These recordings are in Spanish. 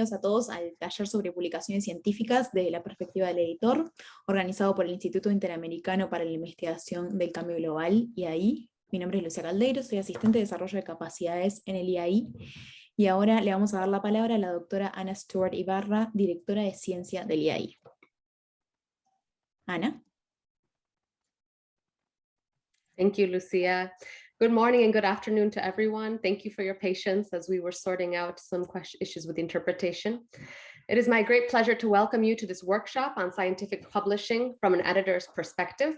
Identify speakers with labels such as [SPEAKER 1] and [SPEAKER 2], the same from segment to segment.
[SPEAKER 1] a todos al taller sobre publicaciones científicas de la perspectiva del editor, organizado por el Instituto Interamericano para la Investigación del Cambio Global, IAI. Mi nombre es Lucia Caldeiro, soy asistente de desarrollo de capacidades en el IAI, y ahora le vamos a dar la palabra a la doctora Ana Stewart Ibarra, directora de Ciencia del IAI. Ana.
[SPEAKER 2] Thank you, Lucia. Good morning and good afternoon to everyone. Thank you for your patience as we were sorting out some issues with interpretation. It is my great pleasure to welcome you to this workshop on scientific publishing from an editor's perspective.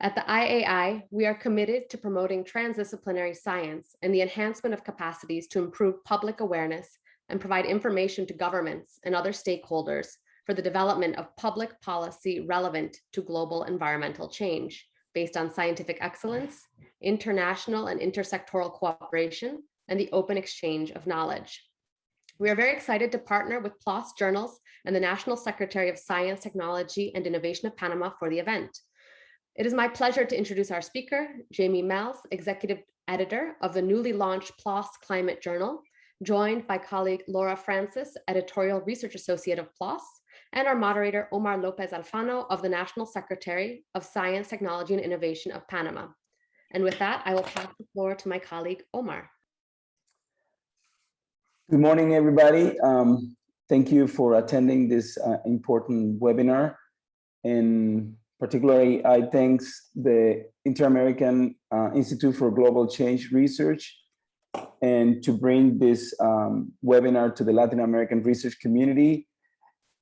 [SPEAKER 2] At the IAI, we are committed to promoting transdisciplinary science and the enhancement of capacities to improve public awareness and provide information to governments and other stakeholders for the development of public policy relevant to global environmental change based on scientific excellence, international and intersectoral cooperation, and the open exchange of knowledge. We are very excited to partner with PLOS Journals and the National Secretary of Science, Technology, and Innovation of Panama for the event. It is my pleasure to introduce our speaker, Jamie Mels, Executive Editor of the newly launched PLOS Climate Journal, joined by colleague Laura Francis, Editorial Research Associate of PLOS, and our moderator, Omar Lopez Alfano of the National Secretary of Science, Technology, and Innovation of Panama. And with that, I will pass the floor to my colleague, Omar.
[SPEAKER 3] Good morning, everybody. Um, thank you for attending this uh, important webinar. And particularly, I thanks the Inter-American uh, Institute for Global Change Research and to bring this um, webinar to the Latin American research community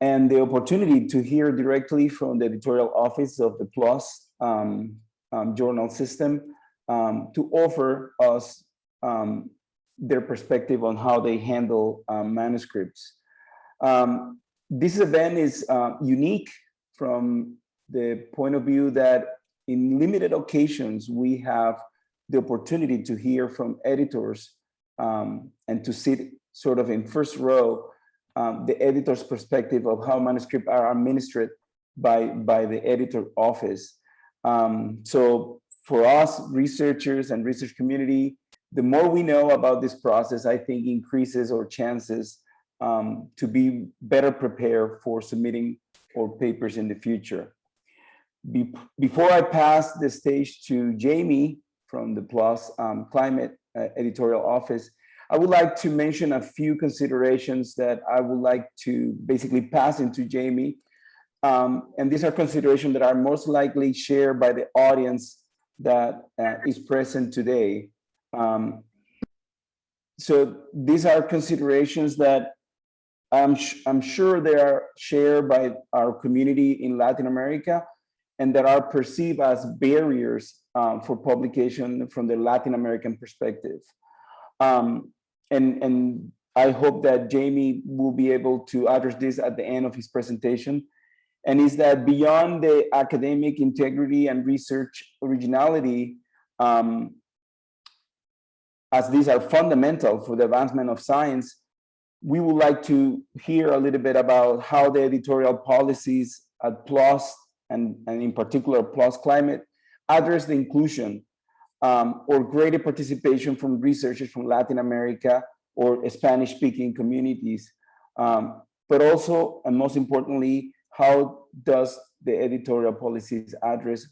[SPEAKER 3] and the opportunity to hear directly from the editorial office of the PLOS um, um, journal system um, to offer us um, their perspective on how they handle um, manuscripts. Um, this event is uh, unique from the point of view that in limited occasions, we have the opportunity to hear from editors and to sit sort of in first row um, the editor's perspective of how manuscripts are administered by, by the editor office. Um, so for us researchers and research community, the more we know about this process, I think increases our chances um, to be better prepared for submitting our papers in the future. Be before I pass the stage to Jamie from the PLOS um, Climate uh, Editorial Office, I would like to mention a few considerations that I would like to basically pass into Jamie. Um, and these are considerations that are most likely shared by the audience that uh, is present today. Um, so these are considerations that I'm, I'm sure they are shared by our community in Latin America and that are perceived as barriers um, for publication from the Latin American perspective. Um, and and I hope that Jamie will be able to address this at the end of his presentation. And is that beyond the academic integrity and research originality, um, as these are fundamental for the advancement of science, we would like to hear a little bit about how the editorial policies at PLOS and, and in particular PLOS Climate address the inclusion um, or greater participation from researchers from Latin America or Spanish speaking communities. Um, but also, and most importantly, how does the editorial policies address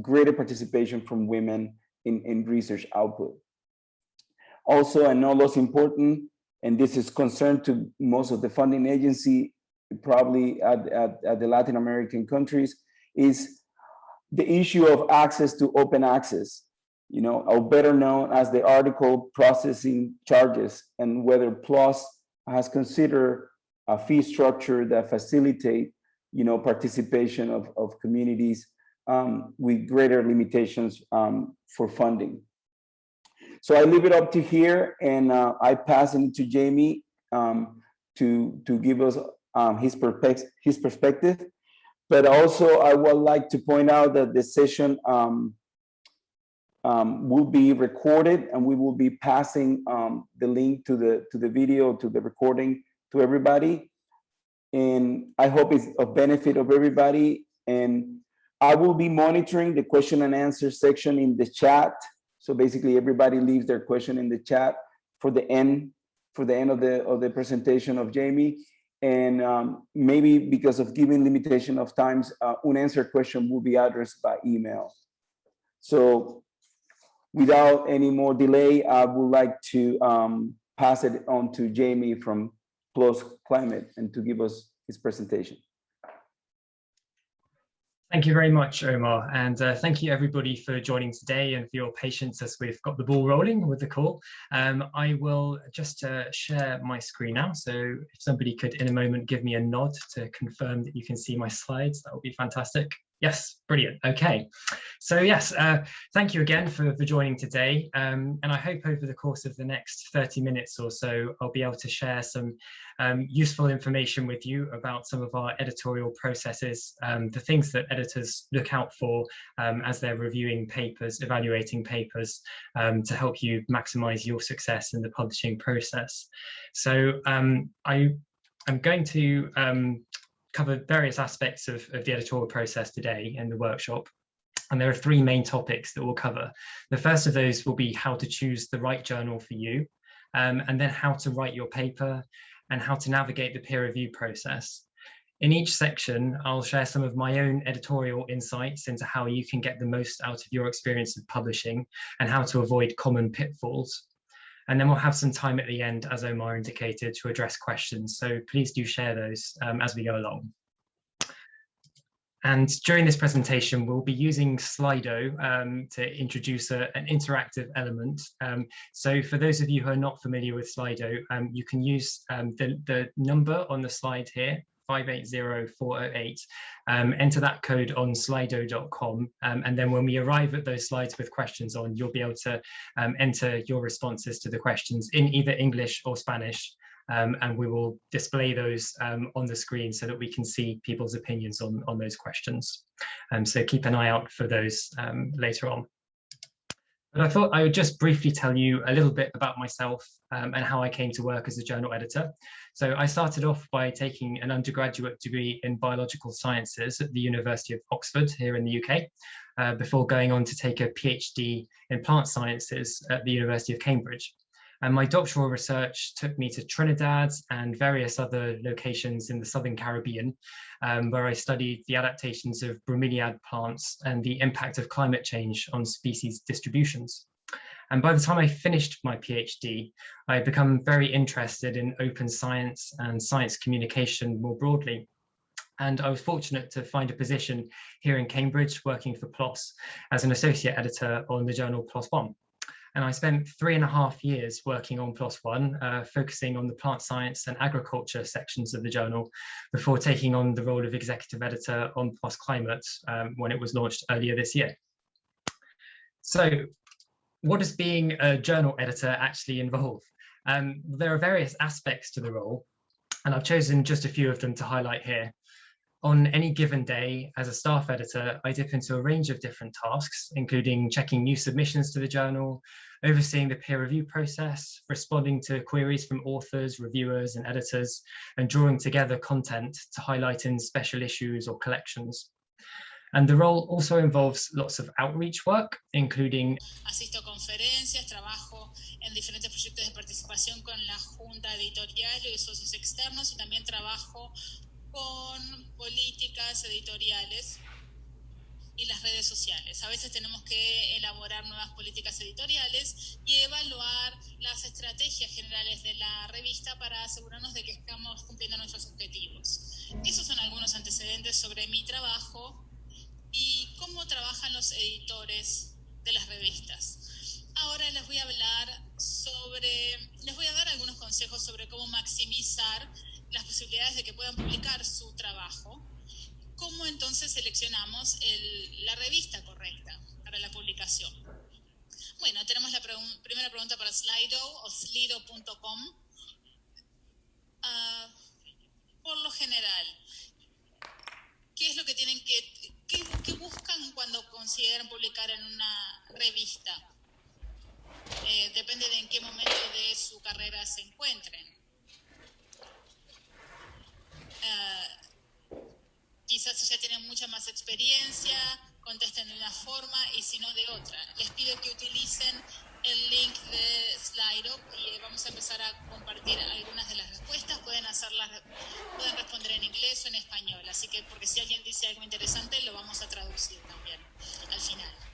[SPEAKER 3] greater participation from women in, in research output? Also, and no less important, and this is concerned to most of the funding agency, probably at, at, at the Latin American countries, is the issue of access to open access you know, or better known as the article processing charges and whether PLOS has considered a fee structure that facilitate, you know, participation of, of communities um, with greater limitations um, for funding. So I leave it up to here and uh, I pass it to Jamie um, to, to give us um, his, perspective, his perspective. But also I would like to point out that the session um, um, will be recorded and we will be passing um, the link to the to the video to the recording to everybody and I hope it's of benefit of everybody and I will be monitoring the question and answer section in the chat so basically everybody leaves their question in the chat for the end for the end of the of the presentation of Jamie. And um, maybe because of given limitation of times, uh, unanswered question will be addressed by email. So without any more delay, I would like to um, pass it on to Jamie from PLOS Climate and to give us his presentation.
[SPEAKER 4] Thank you very much, Omar, and uh, thank you everybody for joining today and for your patience as we've got the ball rolling with the call. Um, I will just uh, share my screen now, so if somebody could in a moment give me a nod to confirm that you can see my slides, that would be fantastic. Yes, brilliant. Okay, so yes, uh, thank you again for, for joining today. Um, and I hope over the course of the next 30 minutes or so, I'll be able to share some um, useful information with you about some of our editorial processes, um, the things that editors look out for um, as they're reviewing papers, evaluating papers um, to help you maximize your success in the publishing process. So um, I, I'm going to cover various aspects of, of the editorial process today in the workshop. And there are three main topics that we'll cover. The first of those will be how to choose the right journal for you, um, and then how to write your paper and how to navigate the peer review process. In each section, I'll share some of my own editorial insights into how you can get the most out of your experience of publishing and how to avoid common pitfalls. And then we'll have some time at the end, as Omar indicated, to address questions. So please do share those um, as we go along. And during this presentation, we'll be using Slido um, to introduce a, an interactive element. Um, so for those of you who are not familiar with Slido, um, you can use um, the, the number on the slide here 580408. Um, enter that code on slido.com. Um, and then when we arrive at those slides with questions on, you'll be able to um, enter your responses to the questions in either English or Spanish. Um, and we will display those um, on the screen so that we can see people's opinions on, on those questions. Um, so keep an eye out for those later on. But I thought I would just briefly tell you a little bit about myself um, and how I came to work as a journal editor. So I started off by taking an undergraduate degree in biological sciences at the University of Oxford here in the UK, uh, before going on to take a PhD in plant sciences at the University of Cambridge. And my doctoral research took me to Trinidad and various other locations in the Southern Caribbean, um, where I studied the adaptations of bromeliad plants and the impact of climate change on species distributions. And by the time I finished my PhD, I had become very interested in open science and science communication more broadly. And I was fortunate to find a position here in Cambridge working for PLOS as an associate editor on the journal PLOS One. And I spent three and a half years working on PLOS One, uh, focusing on the plant science and agriculture sections of the journal before taking on the role of executive editor on PLOS Climate um, when it was launched earlier this year. So what does being a journal editor actually involve? Um, there are various aspects to the role, and I've chosen just a few of them to highlight here. On any given day, as a staff editor, I dip into a range of different tasks, including checking new submissions to the journal, overseeing the peer review process, responding to queries from authors, reviewers, and editors, and drawing together content to highlight in special issues or collections. And the role also involves lots of outreach work, including
[SPEAKER 5] Asisto conferencias, trabajo en diferentes proyectos de participación con la Junta Editorial y socios externos y también trabajo con políticas editoriales y las redes sociales. A veces tenemos que elaborar nuevas políticas editoriales y evaluar las estrategias generales de la revista para asegurarnos de que estamos cumpliendo nuestros objetivos. Esos son algunos antecedentes sobre mi trabajo y cómo trabajan los editores de las revistas. Ahora les voy a hablar sobre, les voy a dar algunos consejos sobre cómo maximizar las posibilidades de que puedan publicar su trabajo, ¿cómo entonces seleccionamos la revista correcta para la publicación? Bueno, tenemos la primera pregunta para Slido o slido.com. Ah, por lo general, ¿qué es lo que tienen que, qué, buscan cuando consideran publicar en una revista? Eh, depende de en qué momento de su carrera se encuentren. Uh, quizás si ya tienen mucha más experiencia, contesten de una forma y si no de otra. Les pido que utilicen el link de Slido y vamos a empezar a compartir algunas de las respuestas. Pueden hacerlas, pueden responder en inglés o en español. Así que, porque si alguien dice algo interesante, lo vamos a traducir también al final.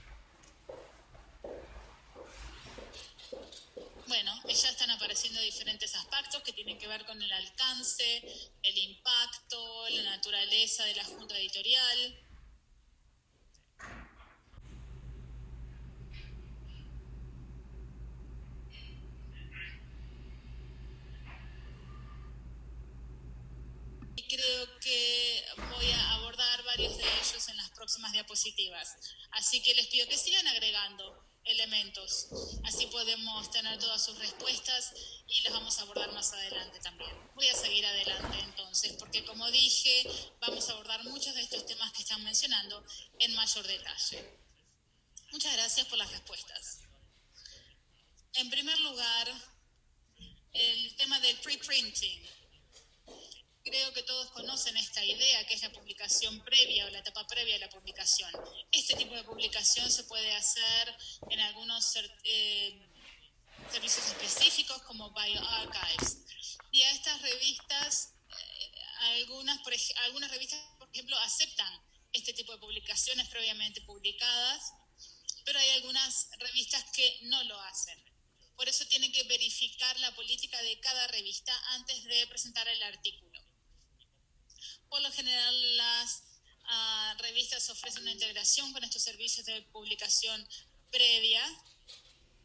[SPEAKER 5] Bueno, ya están apareciendo diferentes aspectos que tienen que ver con el alcance, el impacto, la naturaleza de la junta editorial. Y creo que voy a abordar varios de ellos en las próximas diapositivas. Así que les pido que sigan agregando elementos. Así podemos tener todas sus respuestas y las vamos a abordar más adelante también. Voy a seguir adelante entonces, porque como dije, vamos a abordar muchos de estos temas que están mencionando en mayor detalle. Muchas gracias por las respuestas. En primer lugar, el tema del preprinting. Creo que todos conocen esta idea, que es la publicación previa o la etapa previa a la publicación. Este tipo de publicación se puede hacer en algunos eh, servicios específicos como bioarchives. Y a estas revistas, eh, algunas, por, algunas revistas, por ejemplo, aceptan este tipo de publicaciones previamente publicadas, pero hay algunas revistas que no lo hacen. Por eso tienen que verificar la política de cada revista antes de presentar el artículo. Por lo general, las uh, revistas ofrecen una integración con estos servicios de publicación previa,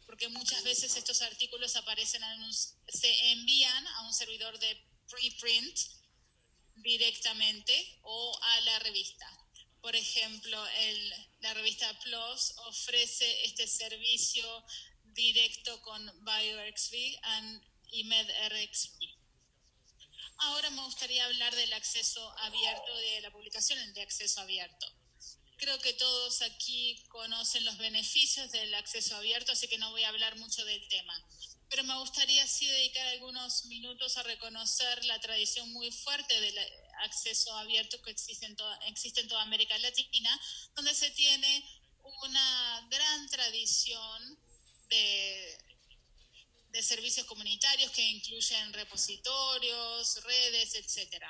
[SPEAKER 5] porque muchas veces estos artículos aparecen en un, se envían a un servidor de preprint directamente o a la revista. Por ejemplo, la revista PLOS ofrece este servicio directo con BioRxV y MedRxV. Ahora me gustaría hablar del acceso abierto, de la publicación de acceso abierto. Creo que todos aquí conocen los beneficios del acceso abierto, así que no voy a hablar mucho del tema. Pero me gustaría sí dedicar algunos minutos a reconocer la tradición muy fuerte del acceso abierto que existe en toda, existe en toda América Latina, donde se tiene una gran tradición de de servicios comunitarios que incluyen repositorios, redes, etc.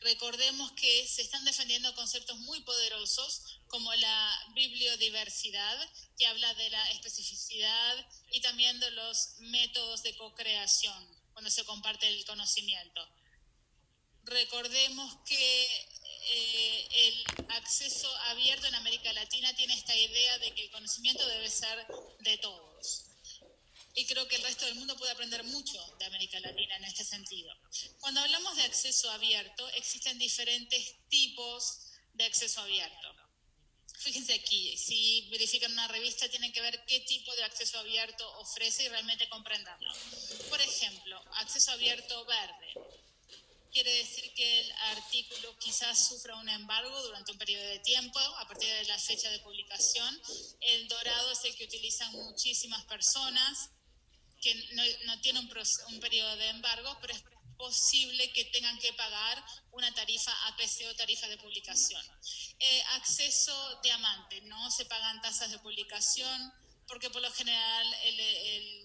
[SPEAKER 5] Recordemos que se están defendiendo conceptos muy poderosos como la bibliodiversidad, que habla de la especificidad y también de los métodos de co-creación, cuando se comparte el conocimiento. Recordemos que eh, el acceso abierto en América Latina tiene esta idea de que el conocimiento debe ser de todos y creo que el resto del mundo puede aprender mucho de América Latina en este sentido. Cuando hablamos de acceso abierto, existen diferentes tipos de acceso abierto. Fíjense aquí, si verifican una revista tienen que ver qué tipo de acceso abierto ofrece y realmente comprenderlo. Por ejemplo, acceso abierto verde. Quiere decir que el artículo quizás sufra un embargo durante un periodo de tiempo a partir de la fecha de publicación. El dorado es el que utilizan muchísimas personas que no, tiene un, periodo de embargo, pero es posible que tengan que pagar una tarifa APC o tarifa de publicación. Eh, acceso diamante, no se pagan tasas de publicación porque por lo general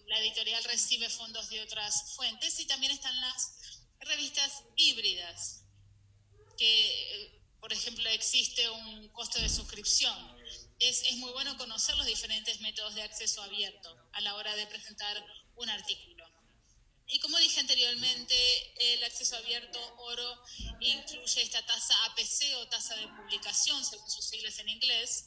[SPEAKER 5] la editorial recibe fondos de otras fuentes y también están las revistas híbridas, que por ejemplo existe un costo de suscripción. Es muy bueno conocer los diferentes métodos de acceso abierto a la hora de presentar un artículo. Y como dije anteriormente, el acceso abierto oro incluye esta tasa APC o tasa de publicación, según sus siglas en inglés.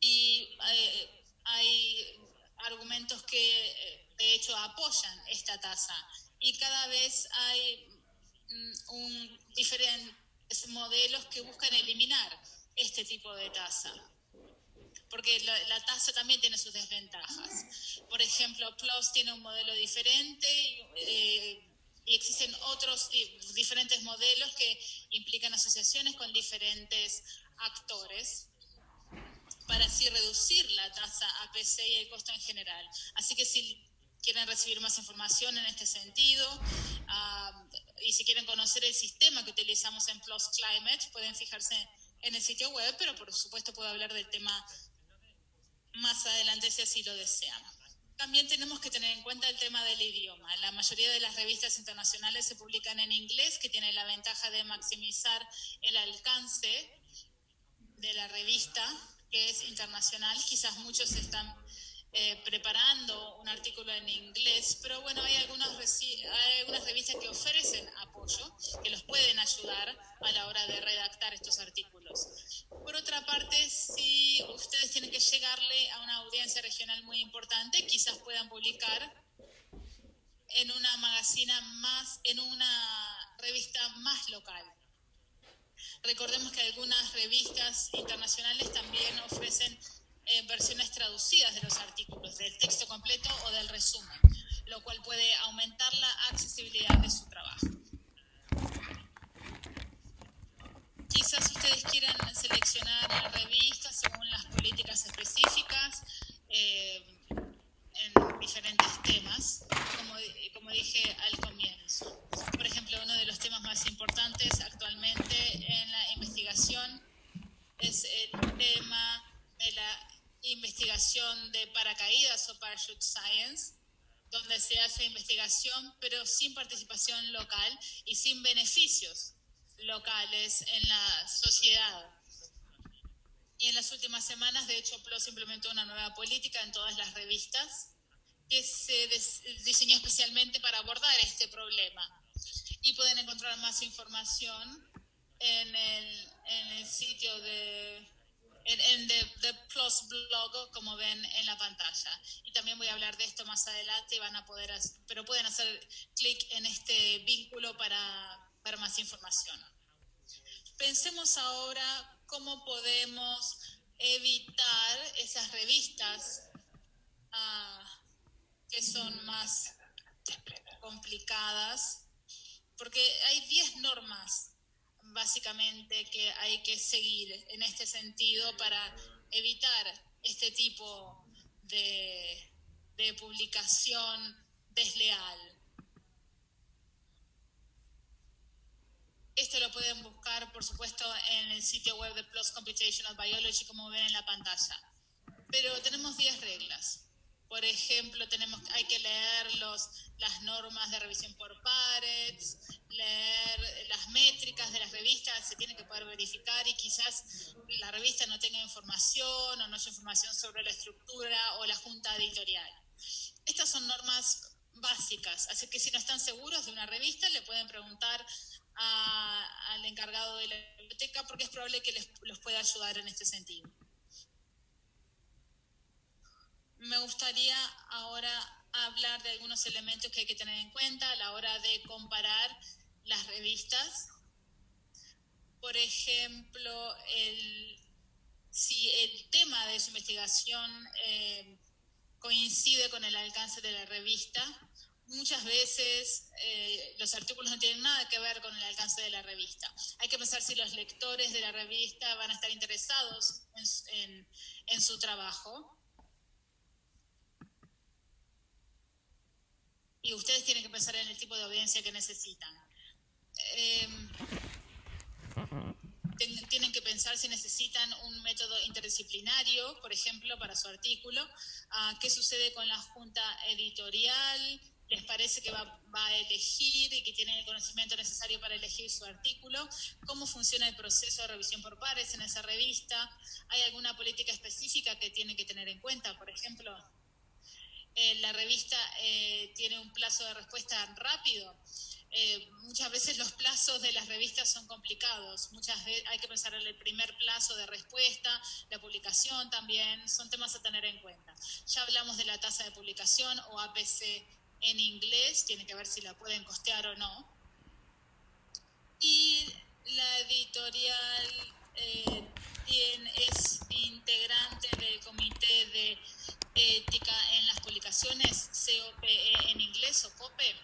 [SPEAKER 5] Y eh, hay argumentos que eh, de hecho apoyan esta tasa. Y cada vez hay mm, un, diferentes modelos que buscan eliminar este tipo de tasa porque la, tasa también tiene sus desventajas. Por ejemplo, PLUS tiene un modelo diferente eh, y existen otros diferentes modelos que implican asociaciones con diferentes actores para así reducir la tasa APC y el costo en general. Así que si quieren recibir más información en este sentido ah, y si quieren conocer el sistema que utilizamos en Plus Climate, pueden fijarse en el sitio web, pero por supuesto puedo hablar del tema más adelante si así lo desean. También tenemos que tener en cuenta el tema del idioma. La mayoría de las revistas internacionales se publican en inglés, que tiene la ventaja de maximizar el alcance de la revista, que es internacional. Quizás muchos están eh, preparando un artículo en inglés, pero bueno, hay algunas, hay algunas revistas que ofrecen apoyo, que los pueden ayudar a la hora de redactar estos artículos. Por otra parte, si ustedes tienen que llegarle a una audiencia regional muy importante, quizás puedan publicar en una magazina más, en una revista más local. Recordemos que algunas revistas internacionales también ofrecen eh, versiones traducidas de los artículos, del texto completo o del resumen, lo cual puede aumentar la accesibilidad de su trabajo. Quizás ustedes quieran seleccionar revistas según las políticas específicas eh, en diferentes temas, como, como dije al comienzo. Por ejemplo, uno de los temas más importantes actualmente en la investigación es el tema de la investigación de paracaídas o parachute science, donde se hace investigación pero sin participación local y sin beneficios locales en la sociedad. Y en las últimas semanas, de hecho, PLOS implementó una nueva política en todas las revistas que se diseñó especialmente para abordar este problema. Y pueden encontrar más información en el, en el sitio de en, en the, Plus blog, como ven en la pantalla. Y también voy a hablar de esto más adelante, van a poder, pero pueden hacer clic en este vínculo para ver más información. Pensemos ahora cómo podemos evitar esas revistas ah, que son más complicadas, porque hay 10 normas básicamente que hay que seguir en este sentido para evitar este tipo de, publicación desleal. Esto lo pueden buscar, por supuesto, en el sitio web de Plus Computational Biology, como ven en la pantalla. Pero tenemos 10 reglas. Por ejemplo, tenemos, hay que leer los, las normas de revisión por pares, leer las métricas de las revistas, se tiene que poder verificar y quizás la revista no tenga información o no haya información sobre la estructura o la junta editorial. Estas son normas básicas, así que si no están seguros de una revista, le pueden preguntar al encargado de la biblioteca porque es probable que les, los pueda ayudar en este sentido. Me gustaría ahora hablar de algunos elementos que hay que tener en cuenta a la hora de comparar las revistas. Por ejemplo, si el tema de su investigación eh, coincide con el alcance de la revista, muchas veces eh, los artículos no tienen nada que ver con el alcance de la revista. Hay que pensar si los lectores de la revista van a estar interesados en su trabajo. Y ustedes tienen que pensar en el tipo de audiencia que necesitan. Em, tienen que pensar si necesitan un método interdisciplinario, por ejemplo, para su artículo. Ah, ¿Qué sucede con la junta editorial? ¿Les parece que va, a elegir y que tienen el conocimiento necesario para elegir su artículo? ¿Cómo funciona el proceso de revisión por pares en esa revista? ¿Hay alguna política específica que tienen que tener en cuenta? Por ejemplo, eh, la revista eh, tiene un plazo de respuesta rápido. Eh, muchas veces los plazos de las revistas son complicados. Muchas veces hay que pensar en el primer plazo de respuesta, la publicación también, son temas a tener en cuenta. Ya hablamos de la tasa de publicación o APC en inglés, tiene que ver si la pueden costear o no. Y la editorial eh, es integrante del comité de ética en las publicaciones, COPE en inglés o COPE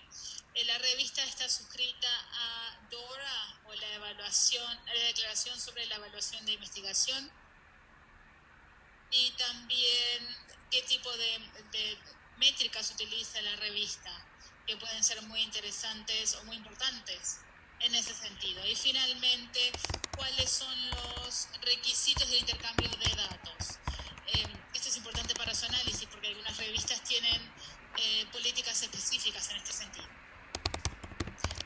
[SPEAKER 5] eh, la revista está suscrita a DORA o la evaluación, la declaración sobre la evaluación de investigación y también qué tipo de, de métricas utiliza la revista, que pueden ser muy interesantes o muy importantes en ese sentido. Y finalmente, cuáles son los requisitos de intercambio de datos. Su análisis porque algunas revistas tienen eh, políticas específicas en este sentido.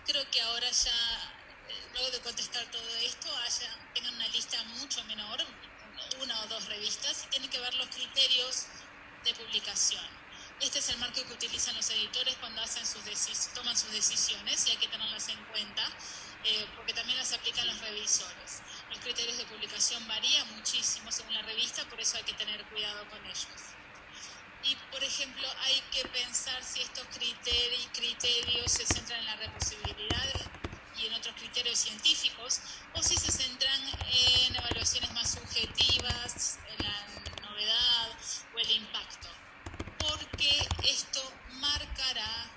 [SPEAKER 5] Creo que ahora ya, eh, luego de contestar todo esto, tengan una lista mucho menor, una o dos revistas, y tienen que ver los criterios de publicación. Este es el marco que utilizan los editores cuando hacen sus toman sus decisiones y hay que tenerlas en cuenta eh, porque también las aplican los revisores. Criterios de publicación varían muchísimo según la revista, por eso hay que tener cuidado con ellos. Y, por ejemplo, hay que pensar si estos criterios, criterios se centran en la reposibilidad y en otros criterios científicos, o si se centran en evaluaciones más subjetivas, en la novedad o el impacto. Porque esto marcará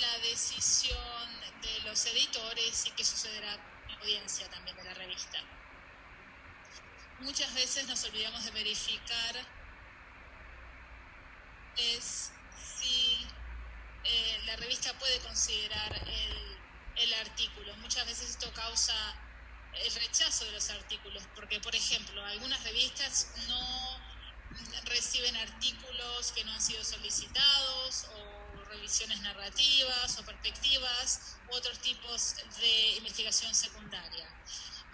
[SPEAKER 5] la decisión de los editores y qué sucederá audiencia también de la revista. Muchas veces nos olvidamos de verificar es si eh, la revista puede considerar el, el artículo. Muchas veces esto causa el rechazo de los artículos, porque por ejemplo, algunas revistas no reciben artículos que no han sido solicitados o revisiones narrativas o perspectivas u otros tipos de investigación secundaria.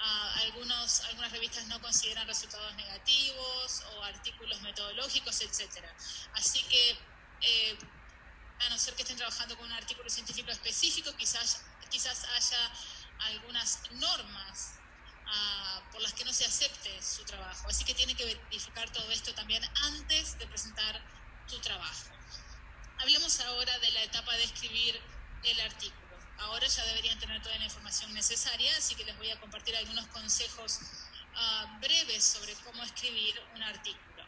[SPEAKER 5] Uh, algunos, algunas revistas no consideran resultados negativos o artículos metodológicos, etc. Así que, eh, a no ser que estén trabajando con un artículo científico específico, quizás, quizás haya algunas normas uh, por las que no se acepte su trabajo. Así que tiene que verificar todo esto también antes de presentar su trabajo. Hablemos ahora de la etapa de escribir el artículo. Ahora ya deberían tener toda la información necesaria, así que les voy a compartir algunos consejos uh, breves sobre cómo escribir un artículo.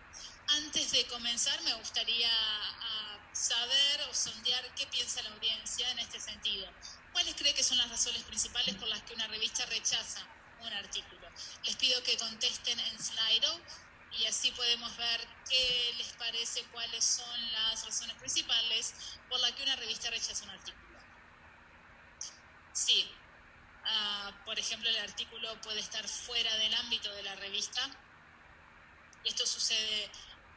[SPEAKER 5] Antes de comenzar, me gustaría uh, saber o sondear qué piensa la audiencia en este sentido. ¿Cuáles cree que son las razones principales por las que una revista rechaza un artículo? Les pido que contesten en Slido y así podemos ver qué les parece, cuáles son las razones principales por las que una revista rechaza un artículo. Sí. Uh, por ejemplo, el artículo puede estar fuera del ámbito de la revista. Esto sucede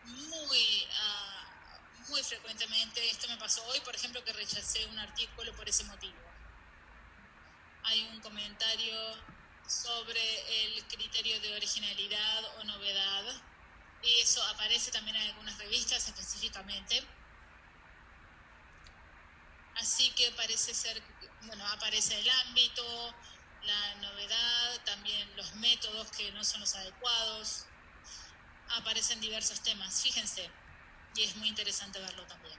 [SPEAKER 5] muy, uh, muy frecuentemente. Esto me pasó hoy, por ejemplo, que rechacé un artículo por ese motivo. Hay un comentario sobre el criterio de originalidad o novedad. Y eso aparece también en algunas revistas específicamente. Así que parece ser bueno, aparece el ámbito, la novedad, también los métodos que no son los adecuados, aparecen diversos temas, fíjense, y es muy interesante verlo también.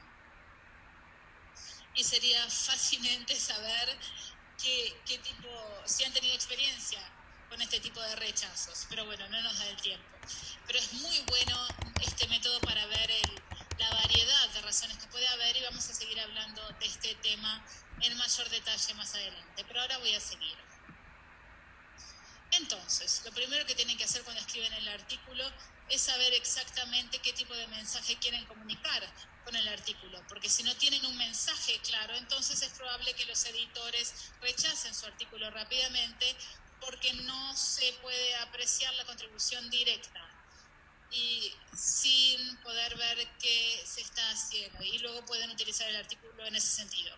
[SPEAKER 5] Y sería fascinante saber qué, qué tipo, si han tenido experiencia con este tipo de rechazos, pero bueno, no nos da el tiempo. Pero es muy bueno este método para ver el, la variedad de razones que puede haber y vamos a seguir hablando de este tema en mayor detalle más adelante, pero ahora voy a seguir. Entonces, lo primero que tienen que hacer cuando escriben el artículo es saber exactamente qué tipo de mensaje quieren comunicar con el artículo, porque si no tienen un mensaje claro, entonces es probable que los editores rechacen su artículo rápidamente porque no se puede apreciar la contribución directa y sin poder ver qué se está haciendo y luego pueden utilizar el artículo en ese sentido.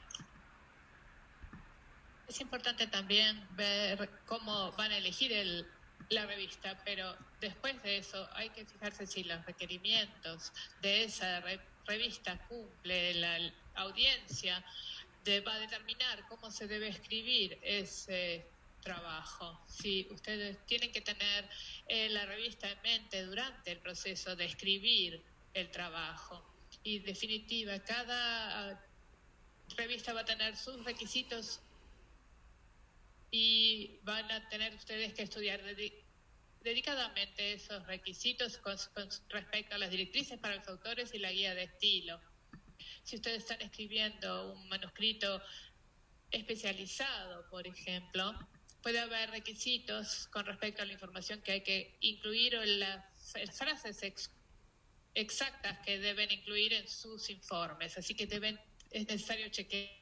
[SPEAKER 6] Es importante también ver cómo van a elegir el, la revista, pero después de eso hay que fijarse si los requerimientos de esa revista cumple la audiencia, de, va a determinar cómo se debe escribir ese trabajo. Si ustedes tienen que tener eh, la revista en mente durante el proceso de escribir el trabajo. Y definitiva, cada ah, revista va a tener sus requisitos y van a tener ustedes que estudiar dedicadamente esos requisitos con, respecto a las directrices para los autores y la guía de estilo. Si ustedes están escribiendo un manuscrito especializado, por ejemplo, puede haber requisitos con respecto a la información que hay que incluir o las frases exactas que deben incluir en sus informes. Así que deben, es necesario chequear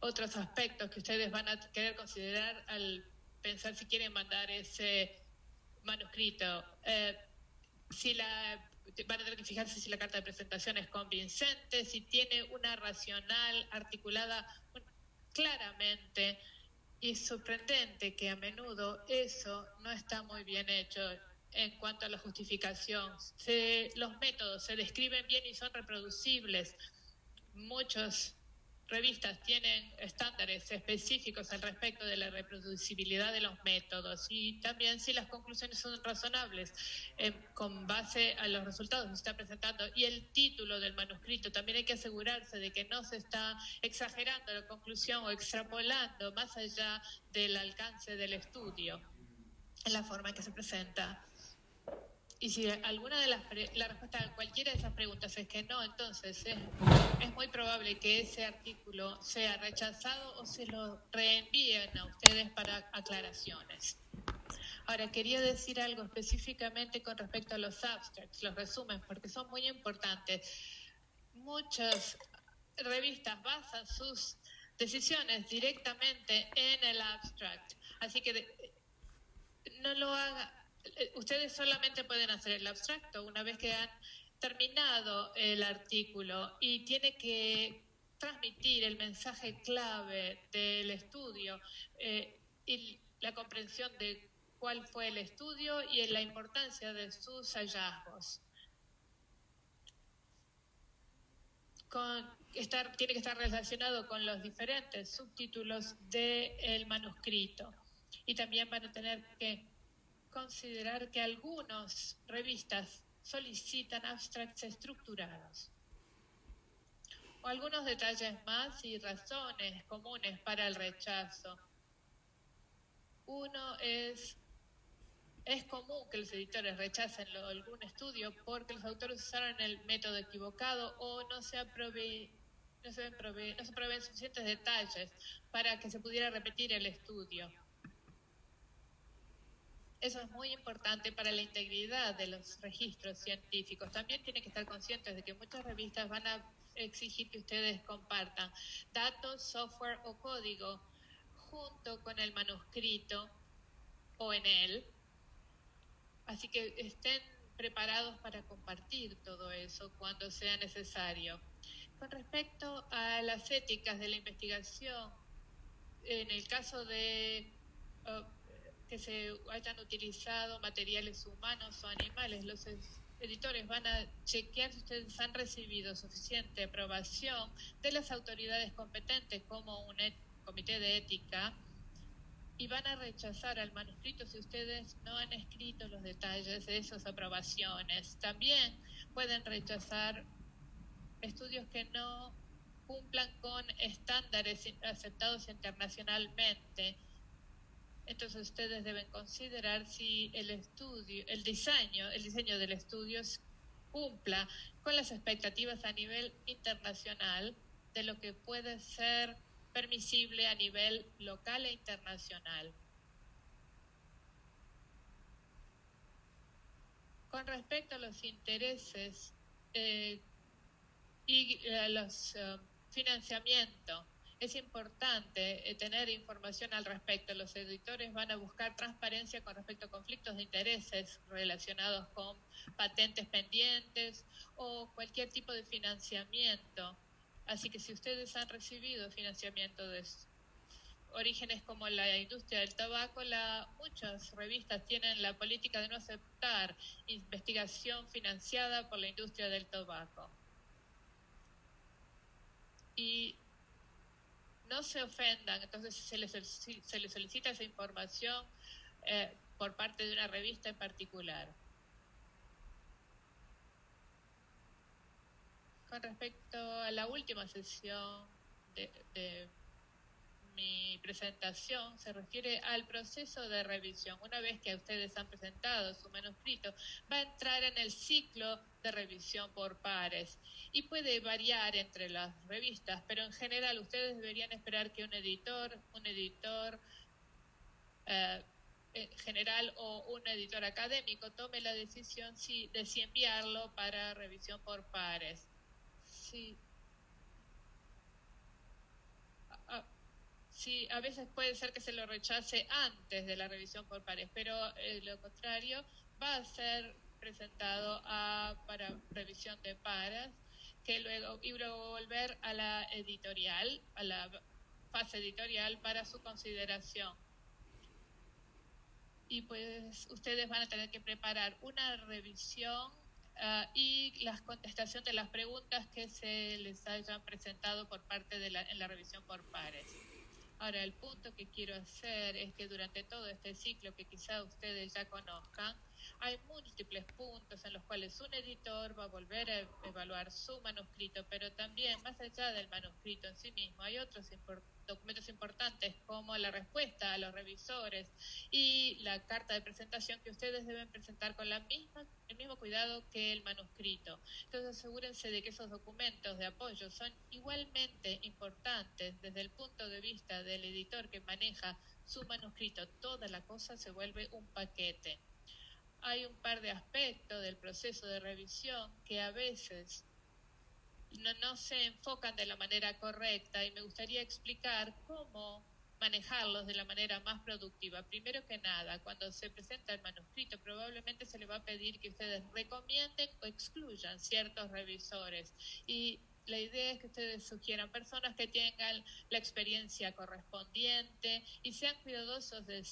[SPEAKER 6] otros aspectos que ustedes van a querer considerar al pensar si quieren mandar ese manuscrito. Eh, si la van a tener que fijarse si la carta de presentación es convincente, si tiene una racional articulada claramente y sorprendente que a menudo eso no está muy bien hecho en cuanto a la justificación. los métodos se describen bien y son reproducibles. Muchos revistas tienen estándares específicos al respecto de la reproducibilidad de los métodos y también si las conclusiones son razonables eh, con base a los resultados que se está presentando y el título del manuscrito. También hay que asegurarse de que no se está exagerando la conclusión o extrapolando más allá del alcance del estudio en la forma en que se presenta. Y si alguna de las la respuesta a cualquiera de esas preguntas es que no, entonces es, es, muy probable que ese artículo sea rechazado o se lo reenvíen a ustedes para aclaraciones. Ahora, quería decir algo específicamente con respecto a los abstracts, los resúmenes, porque son muy importantes. Muchas revistas basan sus decisiones directamente en el abstract, así que no lo haga, ustedes solamente pueden hacer el abstracto una vez que han terminado el artículo y tiene que transmitir el mensaje clave del estudio eh, y la comprensión de cuál fue el estudio y la importancia de sus hallazgos. tiene que estar relacionado con los diferentes subtítulos del manuscrito. Y también van a tener que considerar que algunas revistas solicitan abstracts estructurados o algunos detalles más y razones comunes para el rechazo. Uno es, es común que los editores rechacen algún estudio porque los autores usaron el método equivocado o no se, no se, no se proveen suficientes detalles para que se pudiera repetir el estudio. Eso es muy importante para la integridad de los registros científicos. También tienen que estar conscientes de que muchas revistas van a exigir que ustedes compartan datos, software o código junto con el manuscrito o en él. Así que estén preparados para compartir todo eso cuando sea necesario. Con respecto a las éticas de la investigación, en el caso de uh, que se hayan utilizado materiales humanos o animales. Los editores van a chequear si ustedes han recibido suficiente aprobación de las autoridades competentes como un comité de ética y van a rechazar al manuscrito si ustedes no han escrito los detalles de esas aprobaciones. También pueden rechazar estudios que no cumplan con estándares aceptados internacionalmente entonces ustedes deben considerar si el estudio, el diseño, el diseño del estudio cumpla con las expectativas a nivel internacional de lo que puede ser permisible a nivel local e internacional. Con respecto a los intereses eh, y eh, los eh, financiamientos, es importante eh, tener información al respecto. Los editores van a buscar transparencia con respecto a conflictos de intereses relacionados con patentes pendientes o cualquier tipo de financiamiento. Así que si ustedes han recibido financiamiento de orígenes como la industria del tabaco, la, muchas revistas tienen la política de no aceptar investigación financiada por la industria del tabaco. Y no se ofendan, entonces se les, se les solicita esa información eh, por parte de una revista en particular. Con respecto a la última sesión de mi presentación se refiere al proceso de revisión. Una vez que ustedes han presentado su manuscrito, va a entrar en el ciclo de revisión por pares y puede variar entre las revistas, pero en general ustedes deberían esperar que un editor, un editor eh, general o un editor académico tome la decisión de si enviarlo para revisión por pares. Sí, sí, a veces puede ser que se lo rechace antes de la revisión por pares, pero eh, lo contrario va a ser presentado a, para revisión de pares, que luego, y luego volver a la editorial, a la fase editorial para su consideración. Y pues ustedes van a tener que preparar una revisión uh, y la contestación de las preguntas que se les hayan presentado por parte de la, en la revisión por pares. Ahora, el punto que quiero hacer es que durante todo este ciclo que quizá ustedes ya conozcan, hay múltiples puntos en los cuales un editor va a volver a evaluar su manuscrito, pero también más allá del manuscrito en sí mismo, hay otros documentos importantes como la respuesta a los revisores y la carta de presentación que ustedes deben presentar con la misma, el mismo cuidado que el manuscrito. Entonces asegúrense de que esos documentos de apoyo son igualmente importantes desde el punto de vista del editor que maneja su manuscrito. Toda la cosa se vuelve un paquete hay un par de aspectos del proceso de revisión que a veces no, se enfocan de la manera correcta y me gustaría explicar cómo manejarlos de la manera más productiva. Primero que nada, cuando se presenta el manuscrito, probablemente se le va a pedir que ustedes recomienden o excluyan ciertos revisores y la idea es que ustedes sugieran personas que tengan la experiencia correspondiente y sean cuidadosos de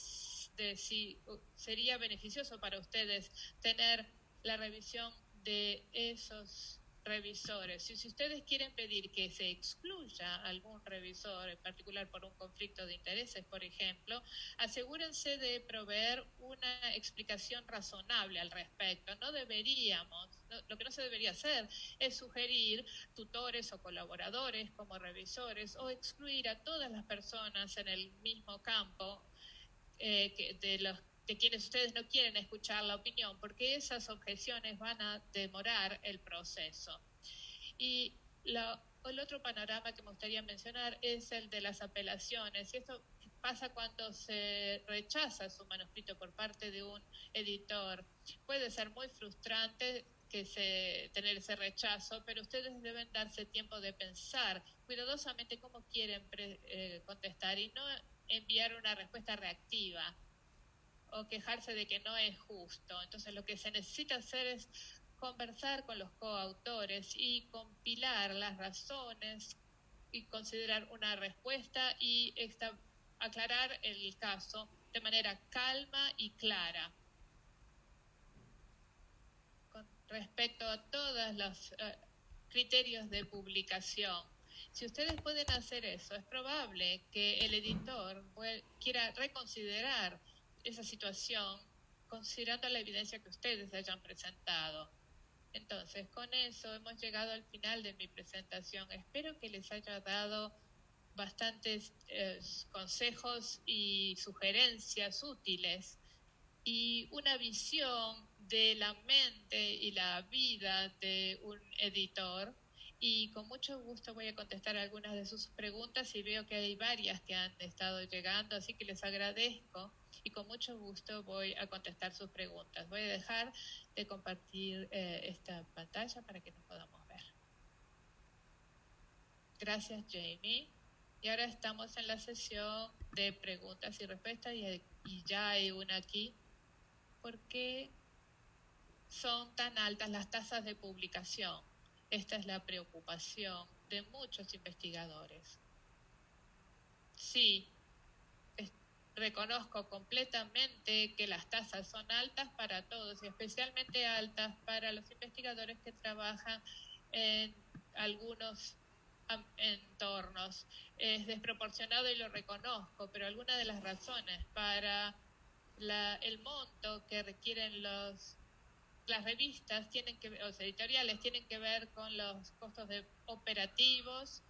[SPEAKER 6] si sería beneficioso para ustedes tener la revisión de esos revisores. Si, ustedes quieren pedir que se excluya algún revisor, en particular por un conflicto de intereses, por ejemplo, asegúrense de proveer una explicación razonable al respecto. No deberíamos, lo que no se debería hacer es sugerir tutores o colaboradores como revisores o excluir a todas las personas en el mismo campo eh, que de los de quienes ustedes no quieren escuchar la opinión, porque esas objeciones van a demorar el proceso. Y el otro panorama que me gustaría mencionar es el de las apelaciones. Y esto pasa cuando se rechaza su manuscrito por parte de un editor. Puede ser muy frustrante que se, tener ese rechazo, pero ustedes deben darse tiempo de pensar cuidadosamente cómo quieren eh, contestar y no enviar una respuesta reactiva o quejarse de que no es justo. Entonces lo que se necesita hacer es conversar con los coautores y compilar las razones y considerar una respuesta y aclarar el caso de manera calma y clara con respecto a todos los eh, criterios de publicación. Si ustedes pueden hacer eso, es probable que el editor quiera reconsiderar esa situación considerando la evidencia que ustedes hayan presentado. Entonces, con eso hemos llegado al final de mi presentación. Espero que les haya dado bastantes eh, consejos y sugerencias útiles y una visión de la mente y la vida de un editor. Y con mucho gusto voy a contestar algunas de sus preguntas y veo que hay varias que han estado llegando, así que les agradezco y con mucho gusto voy a contestar sus preguntas. Voy a dejar de compartir eh, esta pantalla para que nos podamos ver. Gracias, Jamie. Y ahora estamos en la sesión de preguntas y respuestas y, y ya hay una aquí. ¿Por qué son tan altas las tasas de publicación? Esta es la preocupación de muchos investigadores. Sí, reconozco completamente que las tasas son altas para todos y especialmente altas para los investigadores que trabajan en algunos entornos. Es desproporcionado y lo reconozco, pero algunas de las razones para el monto que requieren los las revistas tienen que los editoriales tienen que ver con los costos de operativos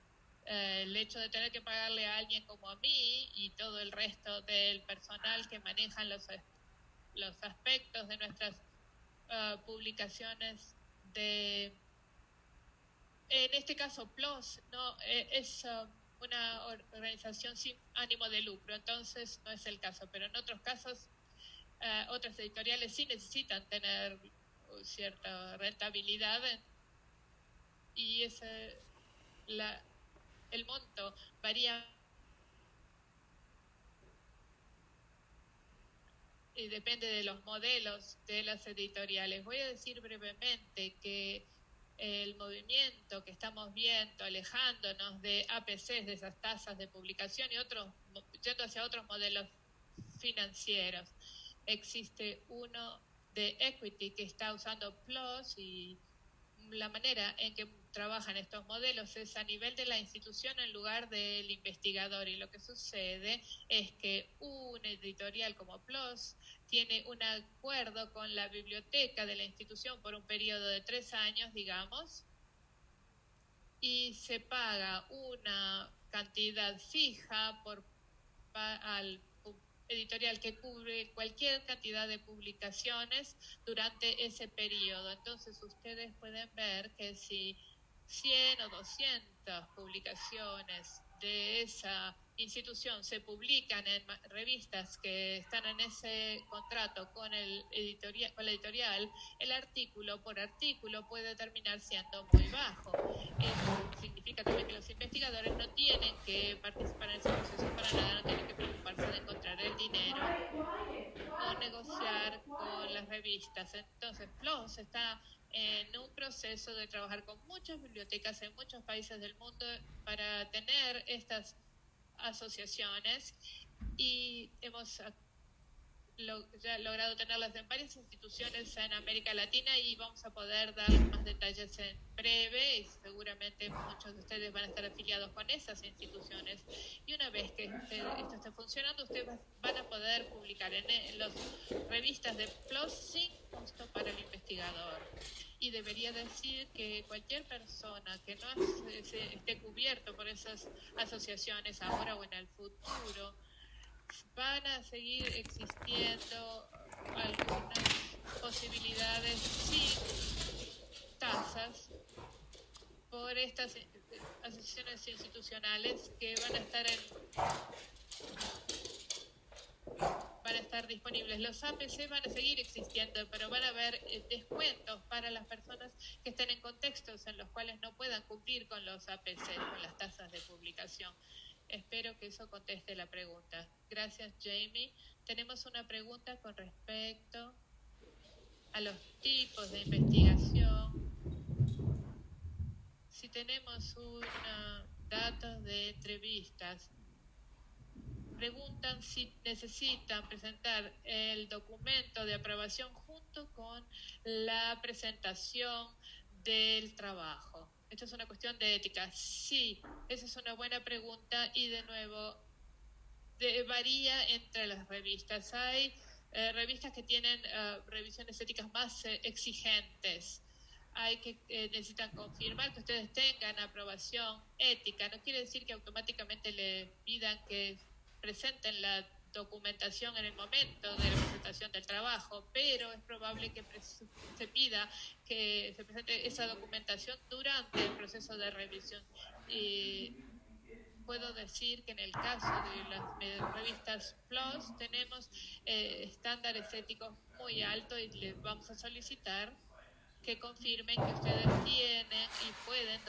[SPEAKER 6] eh, el hecho de tener que pagarle a alguien como a mí y todo el resto del personal que manejan los, los aspectos de nuestras uh, publicaciones de en este caso PLOS no eh, es uh, una organización sin ánimo de lucro entonces no es el caso pero en otros casos uh, otras editoriales sí necesitan tener cierta rentabilidad y esa la el monto varía y depende de los modelos de las editoriales. Voy a decir brevemente que el movimiento que estamos viendo, alejándonos de APCs, de esas tasas de publicación y otros, yendo hacia otros modelos financieros. Existe uno de Equity que está usando PLOS y la manera en que trabajan estos modelos es a nivel de la institución en lugar del investigador. Y lo que sucede es que un editorial como PLOS tiene un acuerdo con la biblioteca de la institución por un periodo de tres años, digamos, y se paga una cantidad fija por, al editorial que cubre cualquier cantidad de publicaciones durante ese periodo. Entonces ustedes pueden ver que si 100 o 200 publicaciones de esa institución se publican en revistas que están en ese contrato con el editorial, con la editorial, el artículo por artículo puede terminar siendo muy bajo. Eso significa también que los investigadores no tienen que participar en ese proceso para nada, no tienen que preocuparse de encontrar el dinero o negociar con las revistas. Entonces, PLOS está en un proceso de trabajar con muchas bibliotecas en muchos países del mundo para tener estas asociaciones y hemos ya logrado tenerlas en varias instituciones en América Latina y vamos a poder dar más detalles en breve y seguramente muchos de ustedes van a estar afiliados con esas instituciones. Y una vez que esto esté funcionando ustedes van a poder publicar en, en las revistas de PLOS sin costo para el investigador y debería decir que cualquier persona que no esté cubierto por esas asociaciones ahora o en el futuro, van a seguir existiendo algunas posibilidades sin tasas por estas asociaciones institucionales que van a estar en van a estar disponibles. Los APC van a seguir existiendo, pero van a haber eh, descuentos para las personas que estén en contextos en los cuales no puedan cumplir con los APC, con las tasas de publicación. Espero que eso conteste la pregunta. Gracias, Jamie. Tenemos una pregunta con respecto a los tipos de investigación. Si tenemos una, datos de entrevistas preguntan si necesitan presentar el documento de aprobación junto con la presentación del trabajo. Esto es una cuestión de ética. Sí, esa es una buena pregunta y de nuevo varía entre las revistas. Hay eh, revistas que tienen eh, revisiones éticas más eh, exigentes. Hay que necesitan confirmar que ustedes tengan aprobación ética. No quiere decir que automáticamente le pidan que presenten la documentación en el momento de la presentación del trabajo, pero es probable que se pida que se presente esa documentación durante el proceso de revisión. Y puedo decir que en el caso de las revistas PLOS tenemos eh, estándares éticos muy altos y les vamos a solicitar que confirmen que ustedes tienen y pueden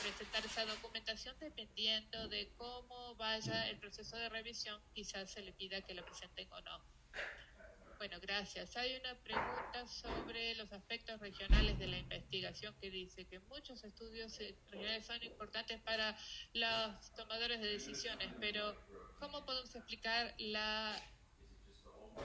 [SPEAKER 6] presentar esa documentación dependiendo de cómo vaya el proceso de revisión, quizás se le pida que la presenten o no. Bueno, gracias. Hay una pregunta sobre los aspectos regionales de la investigación que dice que muchos estudios regionales son importantes para los tomadores de decisiones, pero ¿cómo podemos explicar la,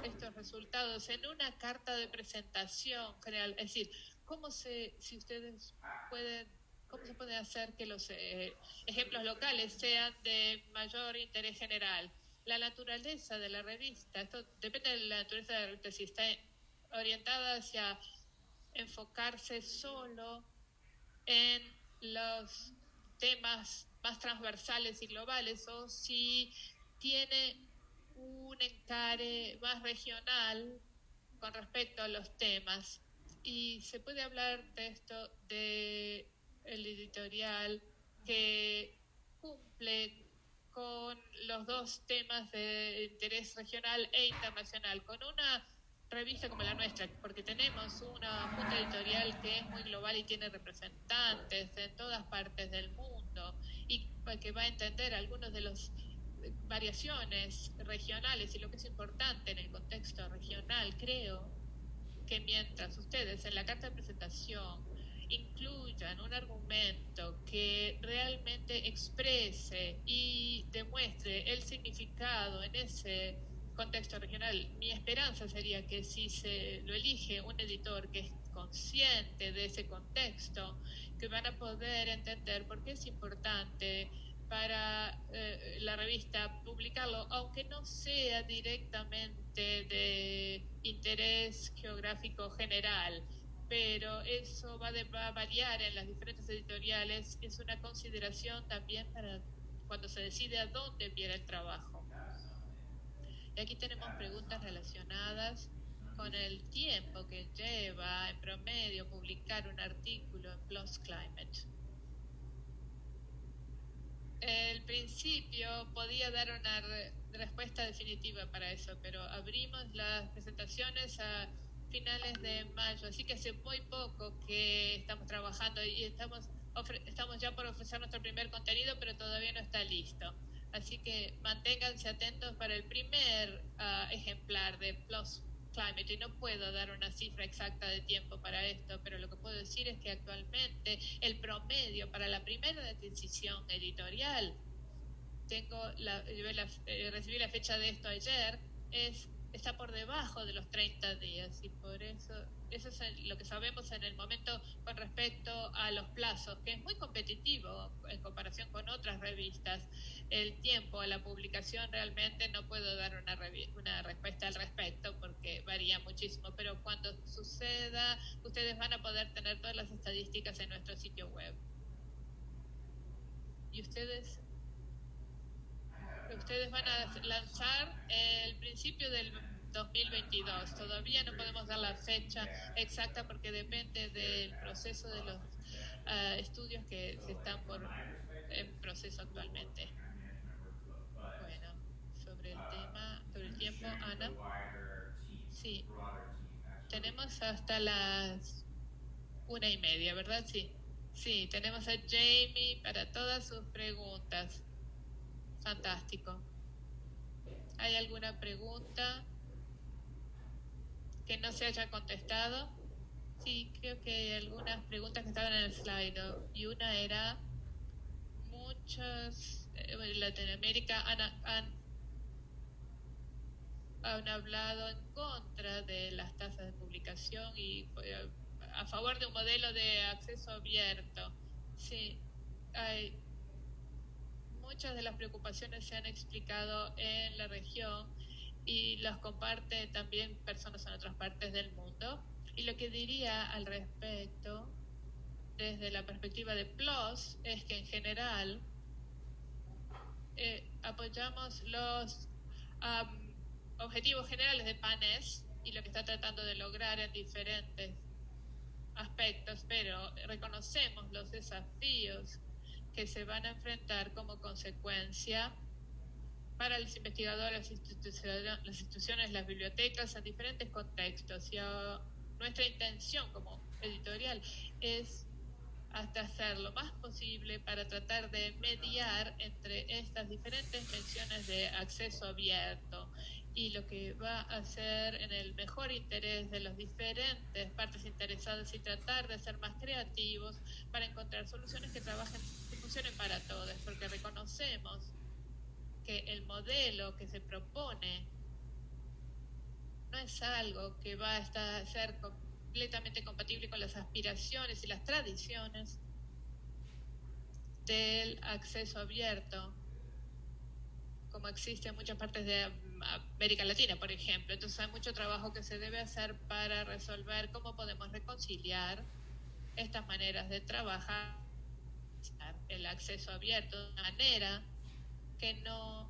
[SPEAKER 6] estos resultados en una carta de presentación general? Es decir, ¿cómo se, si ustedes pueden ¿Cómo se puede hacer que los eh, ejemplos locales sean de mayor interés general? La naturaleza de la revista, esto depende de la naturaleza de la revista, si está orientada hacia enfocarse solo en los temas más transversales y globales o si tiene un encare más regional con respecto a los temas. Y se puede hablar de esto de el editorial que cumple con los dos temas de interés regional e internacional, con una revista como la nuestra, porque tenemos una junta editorial que es muy global y tiene representantes en todas partes del mundo y que va a entender algunos de los variaciones regionales y lo que es importante en el contexto regional, creo que mientras ustedes en la carta de presentación incluyan un argumento que realmente exprese y demuestre el significado en ese contexto regional. Mi esperanza sería que si se lo elige un editor que es consciente de ese contexto, que van a poder entender por qué es importante para eh, la revista publicarlo, aunque no sea directamente de interés geográfico general, pero eso va, va, a variar en las diferentes editoriales, es una consideración también para cuando se decide a dónde enviar el trabajo. Y aquí tenemos preguntas relacionadas con el tiempo que lleva en promedio publicar un artículo en PLOS Climate. El principio podía dar una re respuesta definitiva para eso, pero abrimos las presentaciones a finales de mayo, así que hace muy poco que estamos trabajando y estamos, estamos ya por ofrecer nuestro primer contenido, pero todavía no está listo. Así que manténganse atentos para el primer uh, ejemplar de Plus Climate. Y no puedo dar una cifra exacta de tiempo para esto, pero lo que puedo decir es que actualmente el promedio para la primera decisión editorial, tengo la, eh, recibí la fecha de esto ayer, es está por debajo de los 30 días y por eso eso es lo que sabemos en el momento con respecto a los plazos, que es muy competitivo en comparación con otras revistas. El tiempo a la publicación realmente no puedo dar una, una respuesta al respecto porque varía muchísimo, pero cuando suceda ustedes van a poder tener todas las estadísticas en nuestro sitio web. Y ustedes ustedes van a lanzar el principio del 2022. Todavía no podemos dar la fecha exacta porque depende del proceso de los uh, estudios que se están por en proceso actualmente. Bueno, sobre el tema, sobre el tiempo, Ana. Sí, tenemos hasta las una y media, ¿verdad? Sí. Sí, tenemos a Jamie para todas sus preguntas. Fantástico. ¿Hay alguna pregunta que no se haya contestado? Sí, creo que hay algunas preguntas que estaban en el slide y una era muchos eh, en Latinoamérica han, han, han, hablado en contra de las tasas de publicación y eh, a favor de un modelo de acceso abierto. Sí, hay muchas de las preocupaciones se han explicado en la región y las comparte también personas en otras partes del mundo. Y lo que diría al respecto, desde la perspectiva de PLOS, es que en general eh, apoyamos los um, objetivos generales de PANES y lo que está tratando de lograr en diferentes aspectos, pero reconocemos los desafíos que se van a enfrentar como consecuencia para los investigadores, las instituciones, las, bibliotecas en diferentes contextos. Y a, nuestra intención como editorial es hasta hacer lo más posible para tratar de mediar entre estas diferentes menciones de acceso abierto y lo que va a ser en el mejor interés de las diferentes partes interesadas y tratar de ser más creativos para encontrar soluciones que trabajen, que funcionen para todos, porque reconocemos que el modelo que se propone no es algo que va a estar, ser completamente compatible con las aspiraciones y las tradiciones del acceso abierto como existe en muchas partes de América Latina, por ejemplo. Entonces hay mucho trabajo que se debe hacer para resolver cómo podemos reconciliar estas maneras de trabajar, el acceso abierto de manera que no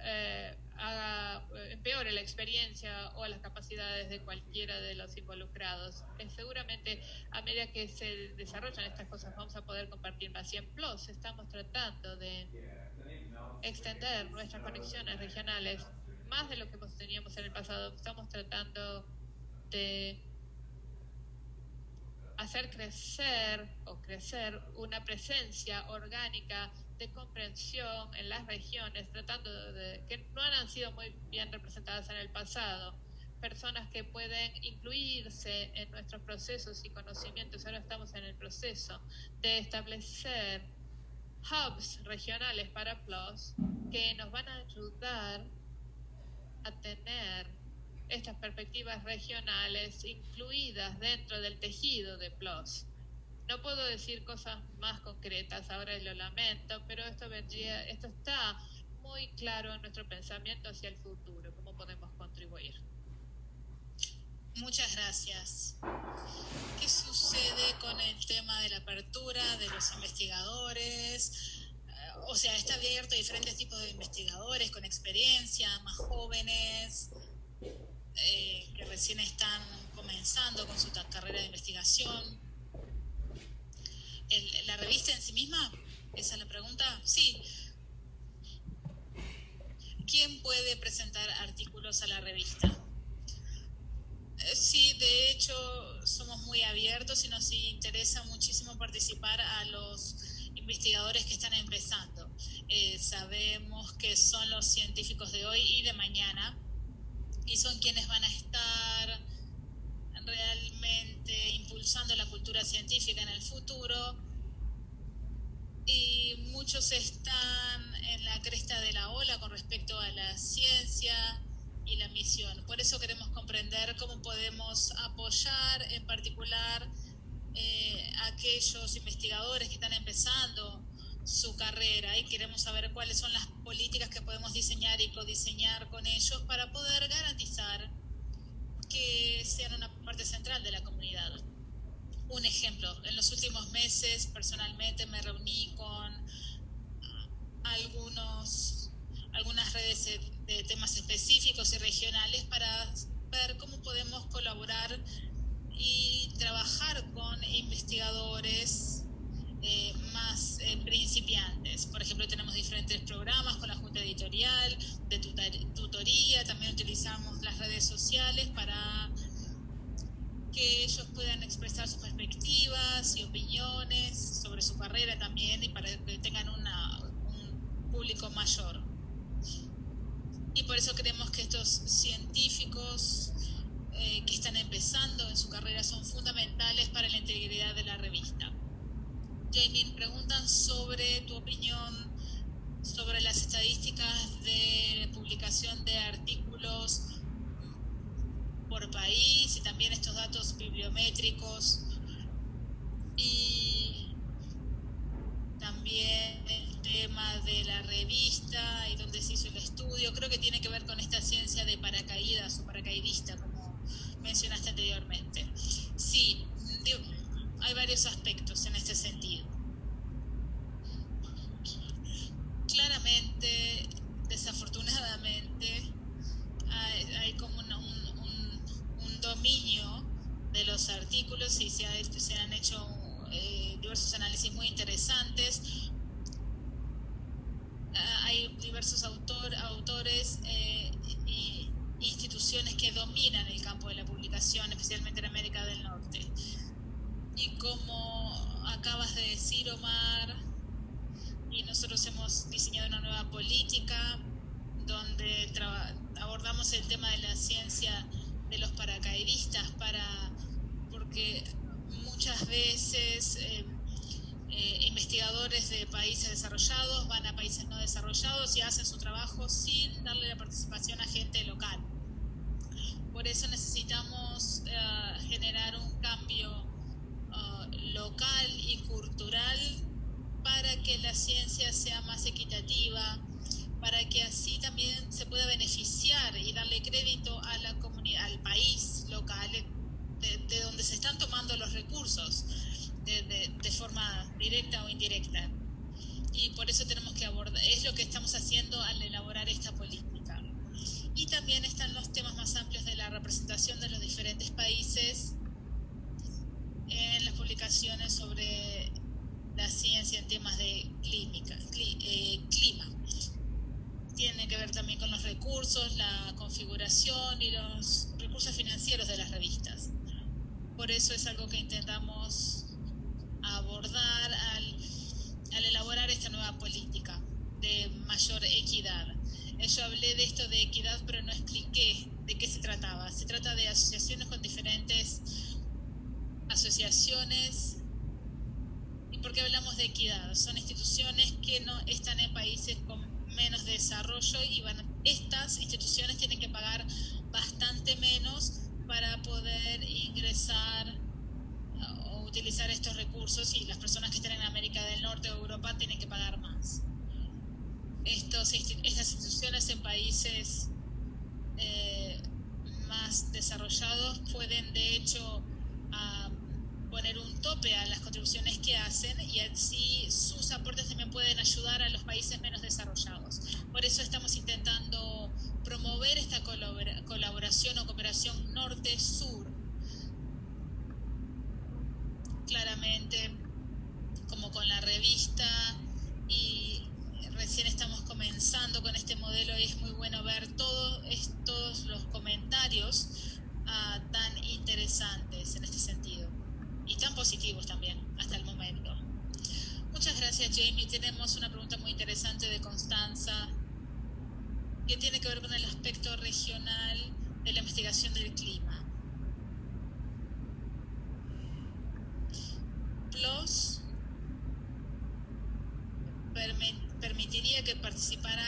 [SPEAKER 6] eh, haga, empeore la experiencia o las capacidades de cualquiera de los involucrados. Eh, seguramente a medida que se desarrollan estas cosas vamos a poder compartir más. Y en Plus estamos tratando de extender nuestras conexiones regionales más de lo que teníamos en el pasado. Estamos tratando de hacer crecer o crecer una presencia orgánica de comprensión en las regiones, tratando de que no han sido muy bien representadas en el pasado, personas que pueden incluirse en nuestros procesos y conocimientos. Ahora estamos en el proceso de establecer hubs regionales para PLOS que nos van a ayudar a tener estas perspectivas regionales incluidas dentro del tejido de PLOS. No puedo decir cosas más concretas, ahora lo lamento, pero esto, vendría, esto está muy claro en nuestro pensamiento hacia el futuro, cómo podemos contribuir.
[SPEAKER 5] Muchas gracias. ¿Qué sucede con el tema de la apertura de los investigadores? O sea, está abierto a diferentes tipos de investigadores con experiencia, más jóvenes, eh, que recién están comenzando con su carrera de investigación. ¿La revista en sí misma? ¿Esa es la pregunta? Sí. ¿Quién puede presentar artículos a la revista? Eh, sí, de hecho somos muy abiertos y nos interesa muchísimo participar a los investigadores que están empezando. Eh, sabemos que son los científicos de hoy y de mañana y son quienes van a estar realmente científica en el futuro y muchos están en la cresta de la ola con respecto a la ciencia y la misión. Por eso queremos comprender cómo podemos apoyar en particular eh, a aquellos investigadores que están empezando su carrera y queremos saber cuáles son las políticas que podemos diseñar y codiseñar con ellos para poder garantizar que sean una parte central de la comunidad. Un ejemplo, en los últimos meses personalmente me reuní con algunos, algunas redes de temas específicos y regionales para ver cómo podemos colaborar y trabajar con investigadores eh, más eh, principiantes. Por ejemplo, tenemos diferentes programas con la Junta Editorial, de tutoría, también utilizamos las redes sociales para que ellos puedan expresar sus perspectivas y opiniones sobre su carrera también y para que tengan una, un público mayor. Y por eso creemos que estos científicos eh, que están empezando en su carrera son fundamentales para la integridad de la revista. Jamie, preguntan sobre tu opinión sobre las estadísticas de publicación de artículos por país y también estos datos bibliométricos y también el tema de la revista y donde se hizo el estudio. Creo que tiene que ver con esta ciencia de paracaídas o paracaidista, como mencionaste anteriormente. Sí, hay varios aspectos en este sentido. Claramente, desafortunadamente, hay, como un, dominio de los artículos y se, han hecho eh, diversos análisis muy interesantes. Ah, hay diversos autor, autores e instituciones que dominan el campo de la publicación, especialmente en América del Norte. Y como acabas de decir, Omar, y nosotros hemos diseñado una nueva política donde abordamos el tema de la ciencia de los paracaidistas para porque muchas veces eh, eh, investigadores de países desarrollados van a países no desarrollados y hacen su trabajo sin darle la participación a gente local. Por eso necesitamos eh, generar un cambio local y cultural para que la ciencia sea más equitativa, para que así también se pueda beneficiar y darle crédito a la comunidad, al país local de, donde se están tomando los recursos de, de, forma directa o indirecta. Y por eso tenemos que abordar, es lo que estamos haciendo al elaborar esta política. Y también están los temas más amplios de la representación de los diferentes países en las publicaciones sobre la ciencia en temas de clínica, eh, clima. Tiene que ver también con los recursos, la configuración y los recursos financieros de las revistas. Por eso es algo que intentamos abordar al, al elaborar esta nueva política de mayor equidad. Yo hablé de esto de equidad, pero no expliqué de qué se trataba. Se trata de asociaciones con diferentes asociaciones. ¿Y por qué hablamos de equidad? Son instituciones que no están en países con menos desarrollo y van, estas instituciones tienen que pagar bastante menos para poder ingresar o utilizar estos recursos y las personas que están en América del Norte o Europa tienen que pagar más. Estos, estas instituciones en países eh, más desarrollados pueden de hecho poner un tope a las contribuciones que hacen y así sus aportes también pueden ayudar a los países menos desarrollados. Por eso estamos intentando promover esta colaboración o cooperación norte-sur. Claramente, como con la revista y recién estamos comenzando con este modelo y es muy bueno ver todos estos los comentarios uh, tan interesantes en este sentido y tan positivos también hasta el momento. Muchas gracias Jamie. Tenemos una pregunta muy interesante de Constanza que tiene que ver con el aspecto regional de la investigación del clima. PLOS permitiría que participara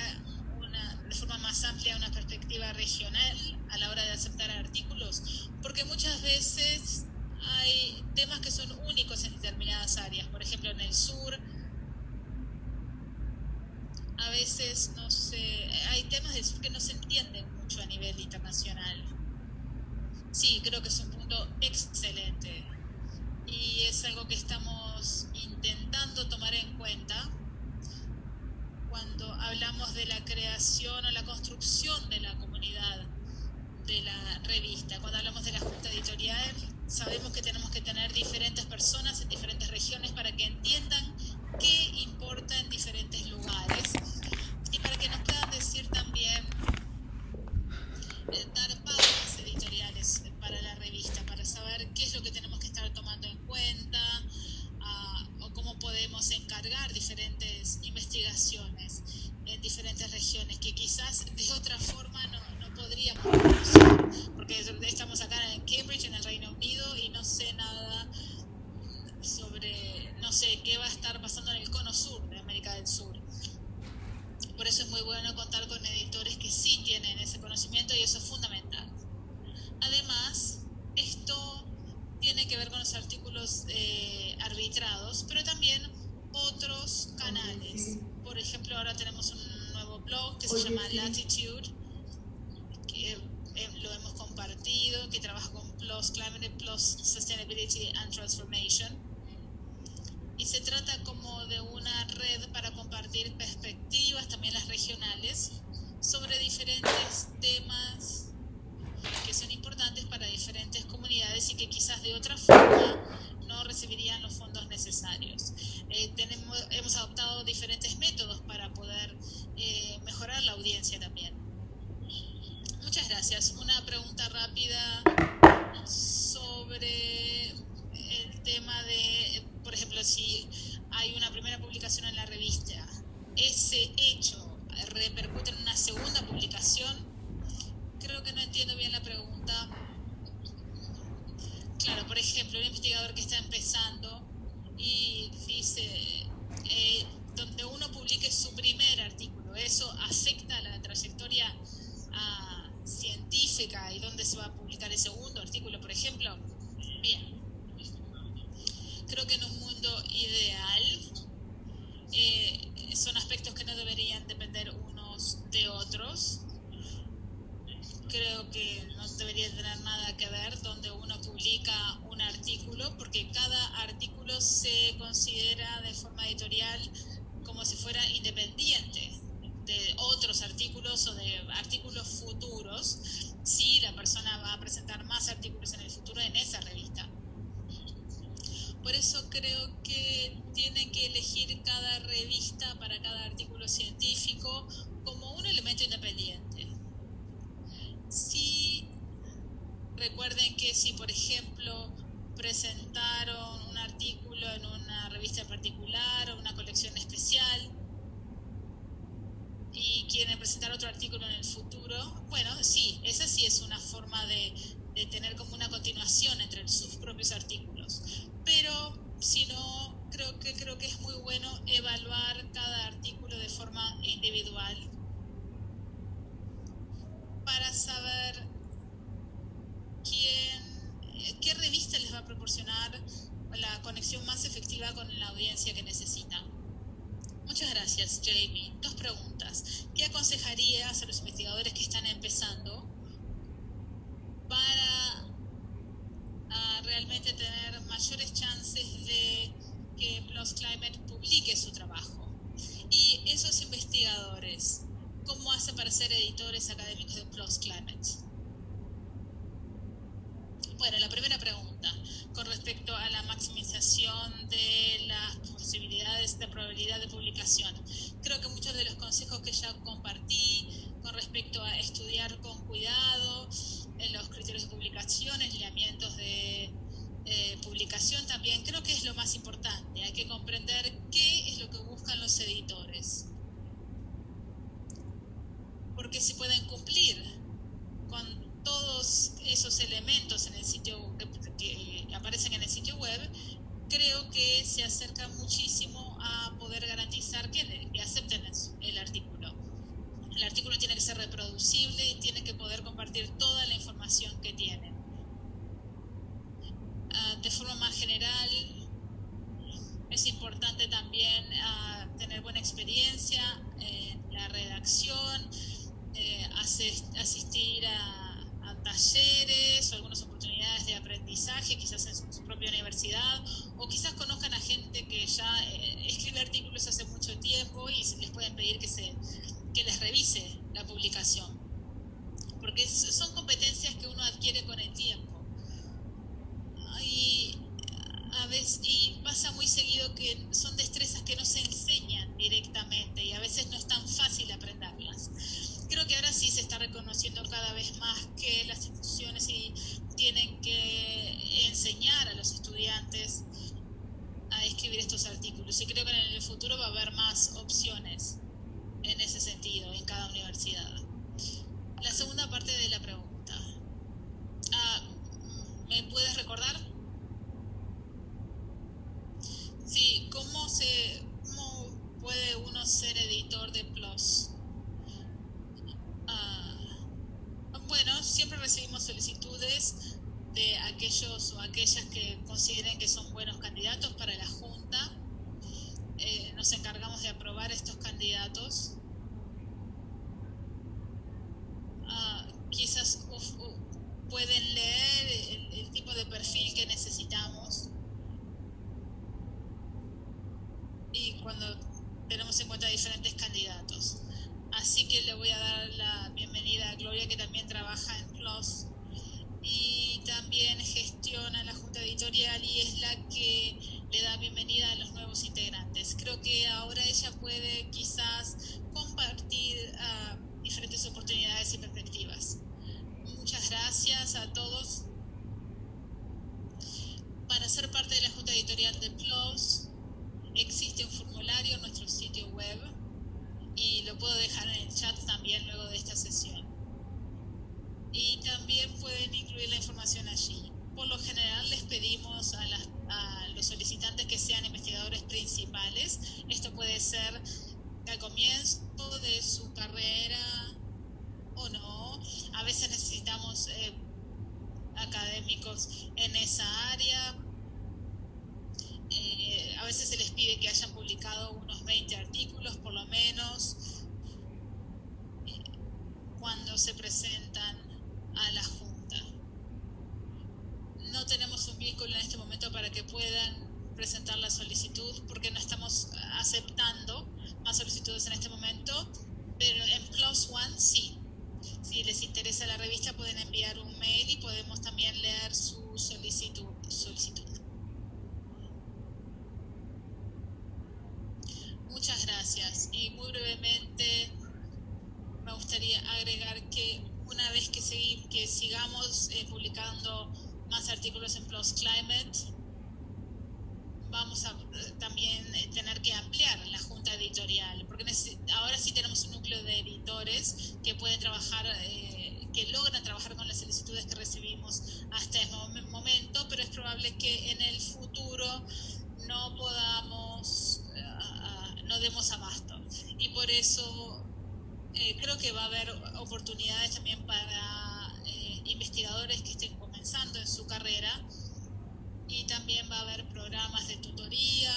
[SPEAKER 5] de forma más amplia una perspectiva regional a la hora de aceptar artículos, porque muchas veces hay temas que son únicos en determinadas áreas, por ejemplo en el sur, a veces no sé, hay temas del sur que no se entienden mucho a nivel internacional. Sí, creo que es un punto excelente y es algo que estamos intentando tomar en cuenta cuando hablamos de la creación o la construcción de la comunidad de la revista. Cuando hablamos de la junta editorial, sabemos que tenemos que tener diferentes personas en diferentes regiones para que entiendan qué importa en diferentes lugares. Y para que nos puedan decir también, eh, dar pautas editoriales para la revista, para saber qué es lo que tenemos que estar tomando en cuenta uh, o cómo podemos encargar diferentes investigaciones en diferentes regiones que quizás de otra forma no, podríamos conocer, porque estamos acá en Cambridge, en el Reino Unido, y no sé nada sobre, no sé, qué va a estar pasando en el cono sur de América del Sur. Por eso es muy bueno contar con editores que sí tienen ese conocimiento y eso es fundamental. Además, esto tiene que ver con los artículos eh, arbitrados, pero también otros canales. Por ejemplo, ahora tenemos un nuevo blog que se llama Latitude, que eh, lo hemos compartido, que trabaja con PLUS, Climate Plus Sustainability and Transformation y se trata como de una red para compartir perspectivas, también las regionales, sobre diferentes temas que son importantes para diferentes comunidades y que quizás de otra forma no recibirían los fondos necesarios. Eh, tenemos, hemos adoptado diferentes métodos para poder eh, mejorar la audiencia también. Muchas gracias. Una pregunta rápida sobre el tema de por ejemplo, si hay una primera publicación en la revista, ese hecho repercute en una segunda publicación, creo que no entiendo bien la pregunta. Claro, por ejemplo, un investigador que está empezando y dice, eh, donde uno publique su primer artículo, ¿eso afecta la trayectoria ah, científica y dónde se va a publicar el segundo artículo, por ejemplo? Bien, creo que en un mundo ideal eh, son aspectos que no deberían depender unos de otros. Creo que no debería tener nada que ver donde uno publica un artículo, porque cada artículo se considera de forma editorial como si fuera independiente de otros artículos o de artículos futuros, si la persona va a presentar más artículos en el futuro en esa revista. Por eso creo que tienen que elegir cada revista para cada artículo científico como un elemento independiente. Si recuerden que si, por ejemplo, presentaron un artículo en una revista particular o una colección especial y quieren presentar otro artículo en el futuro, bueno, sí, esa sí es una forma de, de tener como una continuación entre sus propios artículos. Pero si no, creo que, creo que es muy bueno evaluar cada artículo de forma individual para saber quién, qué revista les va a proporcionar la conexión más efectiva con la audiencia que necesita. Muchas gracias, Jamie. Dos preguntas. ¿Qué aconsejarías a los investigadores que están empezando para uh, realmente tener mayores chances de que PLOS Climate publique su trabajo? Y esos investigadores, ¿cómo hacen para ser editores académicos de PLOS Climate? Bueno, la primera pregunta, con respecto a la maximización de las posibilidades de probabilidad de publicación. Creo que muchos de los consejos que ya compartí con respecto a estudiar con cuidado en los criterios de publicación, lineamientos de eh, publicación también, creo que es lo más importante. Hay que comprender qué es lo que buscan los editores. Porque si pueden cumplir con todos esos elementos en el sitio que, que, aparecen en el sitio web, creo que se acerca muchísimo a poder garantizar que, acepten el artículo. El artículo tiene que ser reproducible y tiene que poder compartir toda la información que tiene. Uh, de forma más general, es importante también uh, tener buena experiencia en la redacción, eh, asistir a talleres o algunas oportunidades de aprendizaje, quizás en su propia universidad, o quizás conozcan a gente que ya eh, escribe artículos hace mucho tiempo y les pueden pedir que, se, que les revise la publicación. Porque son competencias que uno adquiere con el tiempo. Y, a veces, y pasa muy seguido que son destrezas que no se enseñan directamente y a veces no es tan fácil aprenderlas creo que ahora sí se está reconociendo cada vez más que las instituciones sí tienen que enseñar a los estudiantes a escribir estos artículos y creo que en el futuro va a haber más opciones en ese sentido en cada universidad. La segunda parte de la pregunta. Ah, ¿Me puedes recordar? Sí, ¿cómo, se, ¿cómo puede uno ser editor de PLOS? bueno, siempre recibimos solicitudes de aquellos o aquellas que consideren que son buenos candidatos para la Junta. Eh, nos encargamos de aprobar estos candidatos. Uh, quizás uf, uf, pueden leer el, el tipo de perfil que necesitamos. Y cuando tenemos en cuenta diferentes candidatos. Así que le voy a dar la bienvenida a Gloria, que también trabaja en PLOS y también gestiona la Junta Editorial y es la que le da bienvenida a los nuevos integrantes. Creo que ahora ella puede quizás compartir uh, diferentes oportunidades y perspectivas. Muchas gracias a todos. Para ser parte de la Junta Editorial de PLOS existe un formulario en nuestro sitio web y lo puedo dejar en el chat también luego de esta sesión. Y también pueden incluir la información allí. Por lo general les pedimos a, los solicitantes que sean investigadores principales. Esto puede ser al comienzo de su carrera o no. A veces necesitamos eh, académicos en esa área. Eh, a veces se les pide que hayan publicado unos 20 artículos por lo menos eh, cuando se presentan a la Junta. No tenemos un vínculo en este momento para que puedan presentar la solicitud porque no estamos aceptando más solicitudes en este momento, pero en Plus One sí. Si les interesa la revista pueden enviar un mail y podemos también leer su solicitud. solicitud. Muchas gracias. Y muy brevemente me gustaría agregar que una vez que, segui que sigamos eh, publicando más artículos en PLOS Climate, vamos a eh, también tener que ampliar la junta editorial, porque ahora sí tenemos un núcleo de editores que pueden trabajar, eh, que logran trabajar con las solicitudes que recibimos hasta este momento, pero es probable que en el futuro no podamos, uh, no demos abasto. Y por eso eh, creo que va a haber oportunidades también para eh, investigadores que estén comenzando en su carrera y también va a haber programas de tutoría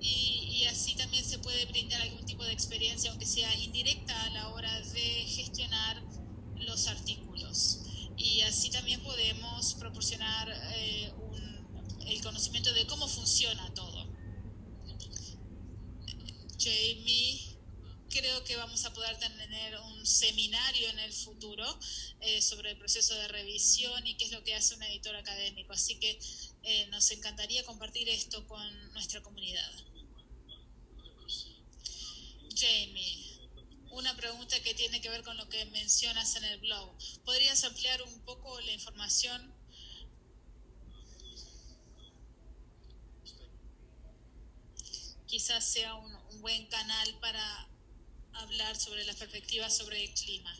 [SPEAKER 5] y, y, así también se puede brindar algún tipo de experiencia, aunque sea indirecta, a la hora de gestionar los artículos. Y así también podemos proporcionar eh, un, el conocimiento de cómo funciona todo. Jamie creo que vamos a poder tener un seminario en el futuro eh, sobre el proceso de revisión y qué es lo que hace un editor académico. Así que eh, nos encantaría compartir esto con nuestra comunidad. Jamie, una pregunta que tiene que ver con lo que mencionas en el blog. ¿Podrías ampliar un poco la información? Quizás sea un, un buen canal para hablar sobre las perspectivas sobre el clima.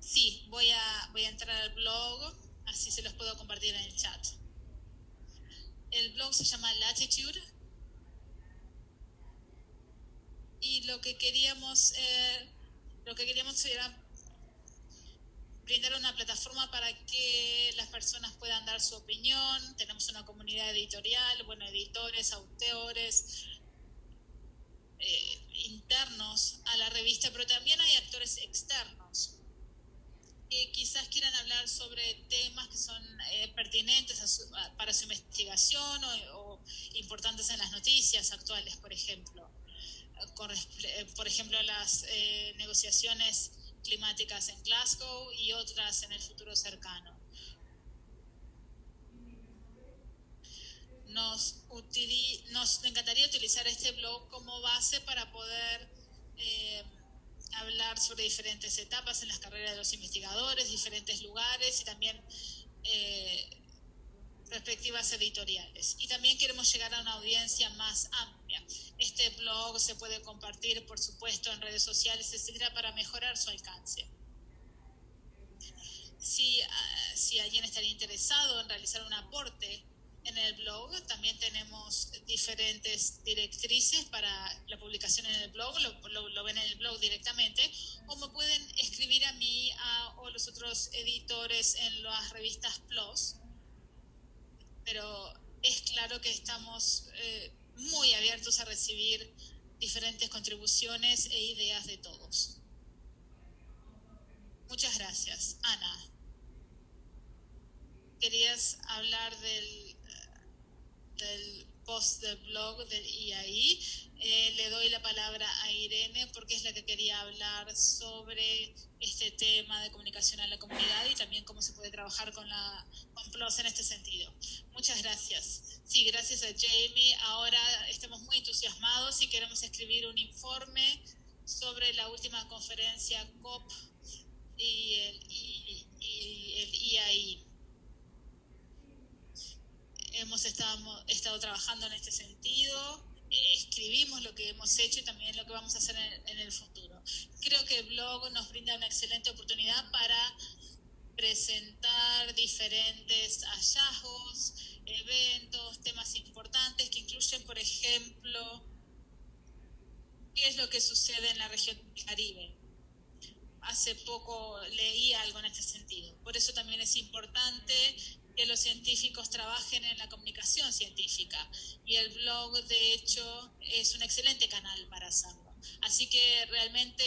[SPEAKER 5] Sí, voy a, voy a entrar al blog, así se los puedo compartir en el chat. El blog se llama Latitude. Y lo que queríamos, eh, lo que queríamos era brindar una plataforma para que las personas puedan dar su opinión. Tenemos una comunidad editorial, bueno, editores, autores, eh, internos a la revista, pero también hay actores externos que quizás quieran hablar sobre temas que son eh, pertinentes para su investigación o, importantes en las noticias actuales, por ejemplo. Eh, por ejemplo, las negociaciones climáticas en Glasgow y otras en el futuro cercano. Nos, nos encantaría utilizar este blog como base para poder eh, hablar sobre diferentes etapas en las carreras de los investigadores, diferentes lugares y también eh, perspectivas editoriales. Y también queremos llegar a una audiencia más amplia. Este blog se puede compartir, por supuesto, en redes sociales, etcétera, para mejorar su alcance. Si, ah, si alguien estaría interesado en realizar un aporte en el blog también tenemos diferentes directrices para la publicación en el blog, lo, ven en el blog directamente, o me pueden escribir a mí o los otros editores en las revistas PLOS. Pero es claro que estamos eh, muy abiertos a recibir diferentes contribuciones e ideas de todos. Muchas gracias. Ana, ¿querías hablar del del post del blog del IAI. Eh, le doy la palabra a Irene porque es la que quería hablar sobre este tema de comunicación a la comunidad y también cómo se puede trabajar con la con PLOS en este sentido. Muchas gracias. Sí, gracias a Jamie. Ahora estamos muy entusiasmados y queremos escribir un informe sobre la última conferencia COP y el, y, y el IAI hemos estado, estado trabajando en este sentido, eh, escribimos lo que hemos hecho y también lo que vamos a hacer en, en el futuro. Creo que el blog nos brinda una excelente oportunidad para presentar diferentes hallazgos, eventos, temas importantes que incluyen, por ejemplo, qué es lo que sucede en la región del Caribe. Hace poco leí algo en este sentido. Por eso también es importante que los científicos trabajen en la comunicación científica y el blog de hecho es un excelente canal para hacerlo. Así que realmente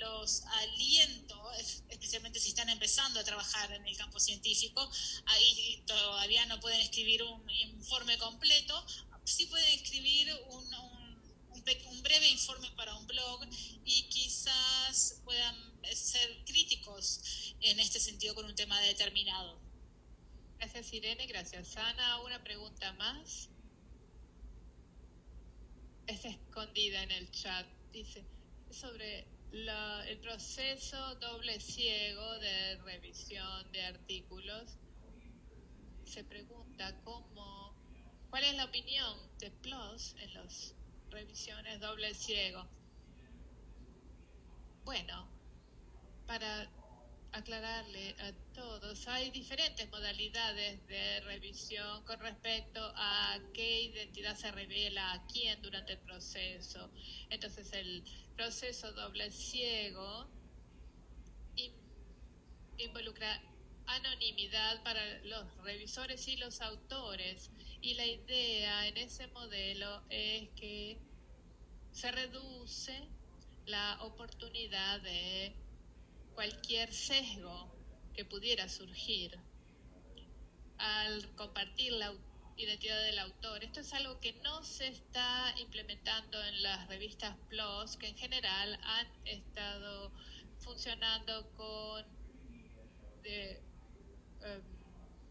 [SPEAKER 5] los aliento, especialmente si están empezando a trabajar en el campo científico, ahí todavía no pueden escribir un informe completo, sí pueden escribir un, un, un breve informe para un blog y quizás puedan ser críticos en este sentido con un tema determinado.
[SPEAKER 6] Gracias Irene, gracias Ana. Una pregunta más. Está escondida en el chat. Dice sobre el proceso doble ciego de revisión de artículos. se pregunta cómo, cuál es la opinión de PLOS en las revisiones doble ciego. Bueno, para aclararle a todos, hay diferentes modalidades de revisión con respecto a qué identidad se revela a quién durante el proceso. Entonces, el proceso doble ciego involucra anonimidad para los revisores y los autores. Y la idea en ese modelo es que se reduce la oportunidad de cualquier sesgo que pudiera surgir al compartir la identidad del autor. Esto es algo que no se está implementando en las revistas PLOS, que en general han estado funcionando con em,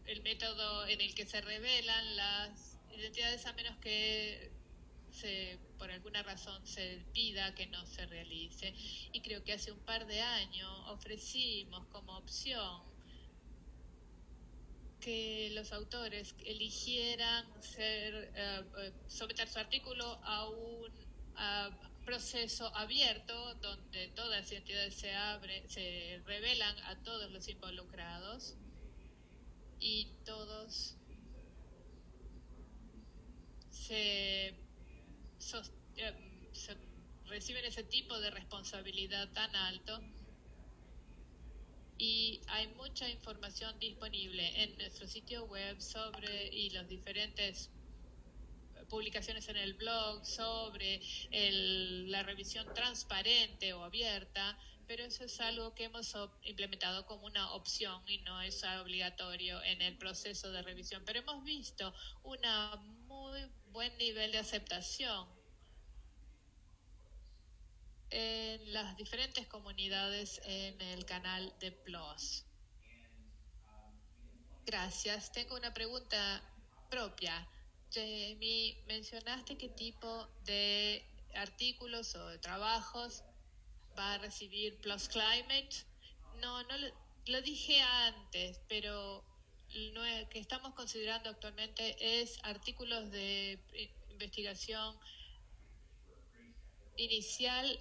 [SPEAKER 6] el método en el que se revelan las identidades a menos que se, por alguna razón se pida que no se realice. Y creo que hace un par de años ofrecimos como opción que los autores eligieran ser, eh, someter su artículo a un proceso abierto donde todas las identidades se abren, se revelan a todos los involucrados y todos se, eh, reciben ese tipo de responsabilidad tan alto. Y hay mucha información disponible en nuestro sitio web sobre y los diferentes publicaciones en el blog sobre la revisión transparente o abierta, pero eso es algo que hemos implementado como una opción y no es obligatorio en el proceso de revisión. Pero hemos visto un muy buen nivel de aceptación en las diferentes comunidades en el canal de PLOS. Gracias. Tengo una pregunta propia. Jamie, mencionaste qué tipo de artículos o de trabajos va a recibir Plus Climate. No, no lo, dije antes, pero lo que estamos considerando actualmente es artículos de investigación inicial.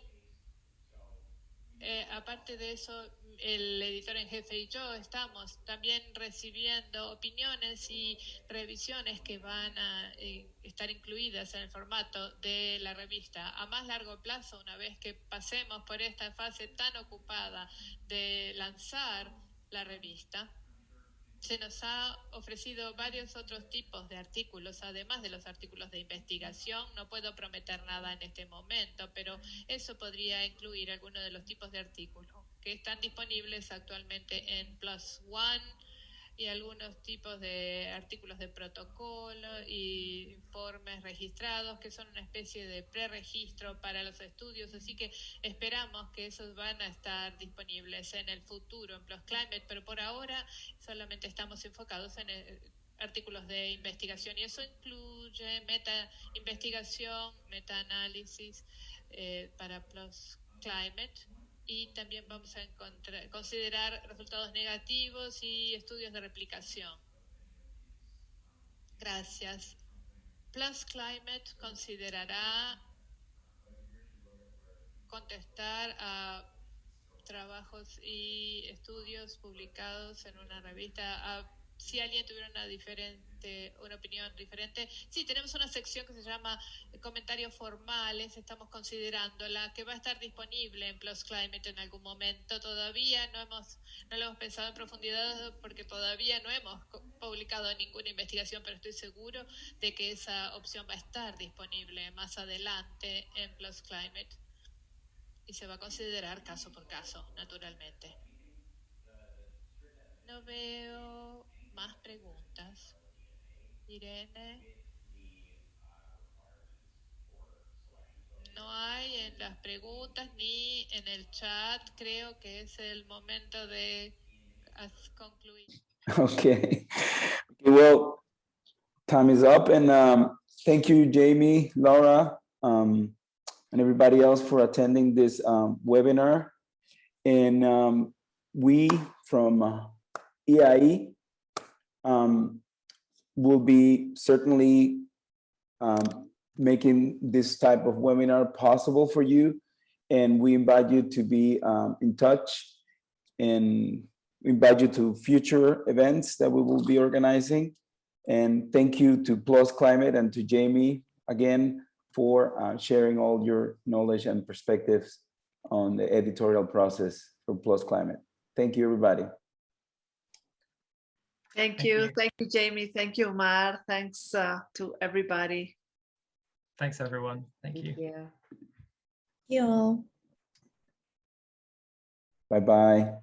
[SPEAKER 6] Eh, aparte de eso, el editor en jefe y yo estamos también recibiendo opiniones y revisiones que van a eh, estar incluidas en el formato de la revista. A más largo plazo, una vez que pasemos por esta fase tan ocupada de lanzar la revista, se nos ha ofrecido varios otros tipos de artículos, además de los artículos de investigación. No puedo prometer nada en este momento, pero eso podría incluir algunos de los tipos de artículos que están disponibles actualmente en Plus One y algunos tipos de artículos de protocolo y informes registrados que son una especie de preregistro para los estudios, así que esperamos que esos van a estar disponibles en el futuro en Plus Climate, pero por ahora solamente estamos enfocados en eh, artículos de investigación. Y eso incluye meta investigación, meta análisis eh, para Plus Climate y también vamos a considerar resultados negativos y estudios de replicación. Gracias. Plus Climate considerará contestar a trabajos y estudios publicados en una revista si alguien tuviera una una opinión diferente. Sí, tenemos una sección que se llama comentarios formales, estamos considerando la que va a estar disponible en Plus Climate en algún momento. Todavía no hemos, no lo hemos pensado en profundidad porque todavía no hemos publicado ninguna investigación, pero estoy seguro de que esa opción va a estar disponible más adelante en Plus Climate y se va a considerar caso por caso, naturalmente. No veo más preguntas. Irene. No hay en las preguntas ni en el chat. Creo que es el momento de concluir.
[SPEAKER 3] Okay. Well, time is up, and um, thank you, Jamie, Laura, um, and everybody else for attending this um, webinar. And um, we from uh, EIE um, will be certainly um, making this type of webinar possible for you. And we invite you to be um, in touch and invite you to future events that we will be organizing. And thank you to Plus Climate and to Jamie again for uh, sharing all your knowledge and perspectives on the editorial process for Plus Climate. Thank you, everybody.
[SPEAKER 7] Thank
[SPEAKER 4] Thank
[SPEAKER 7] you.
[SPEAKER 4] you.
[SPEAKER 7] Thank you, Jamie. Thank you, Omar. Thanks uh, to everybody.
[SPEAKER 4] Thanks, everyone. Thank you.
[SPEAKER 2] Yeah.
[SPEAKER 1] You all.
[SPEAKER 3] Bye-bye.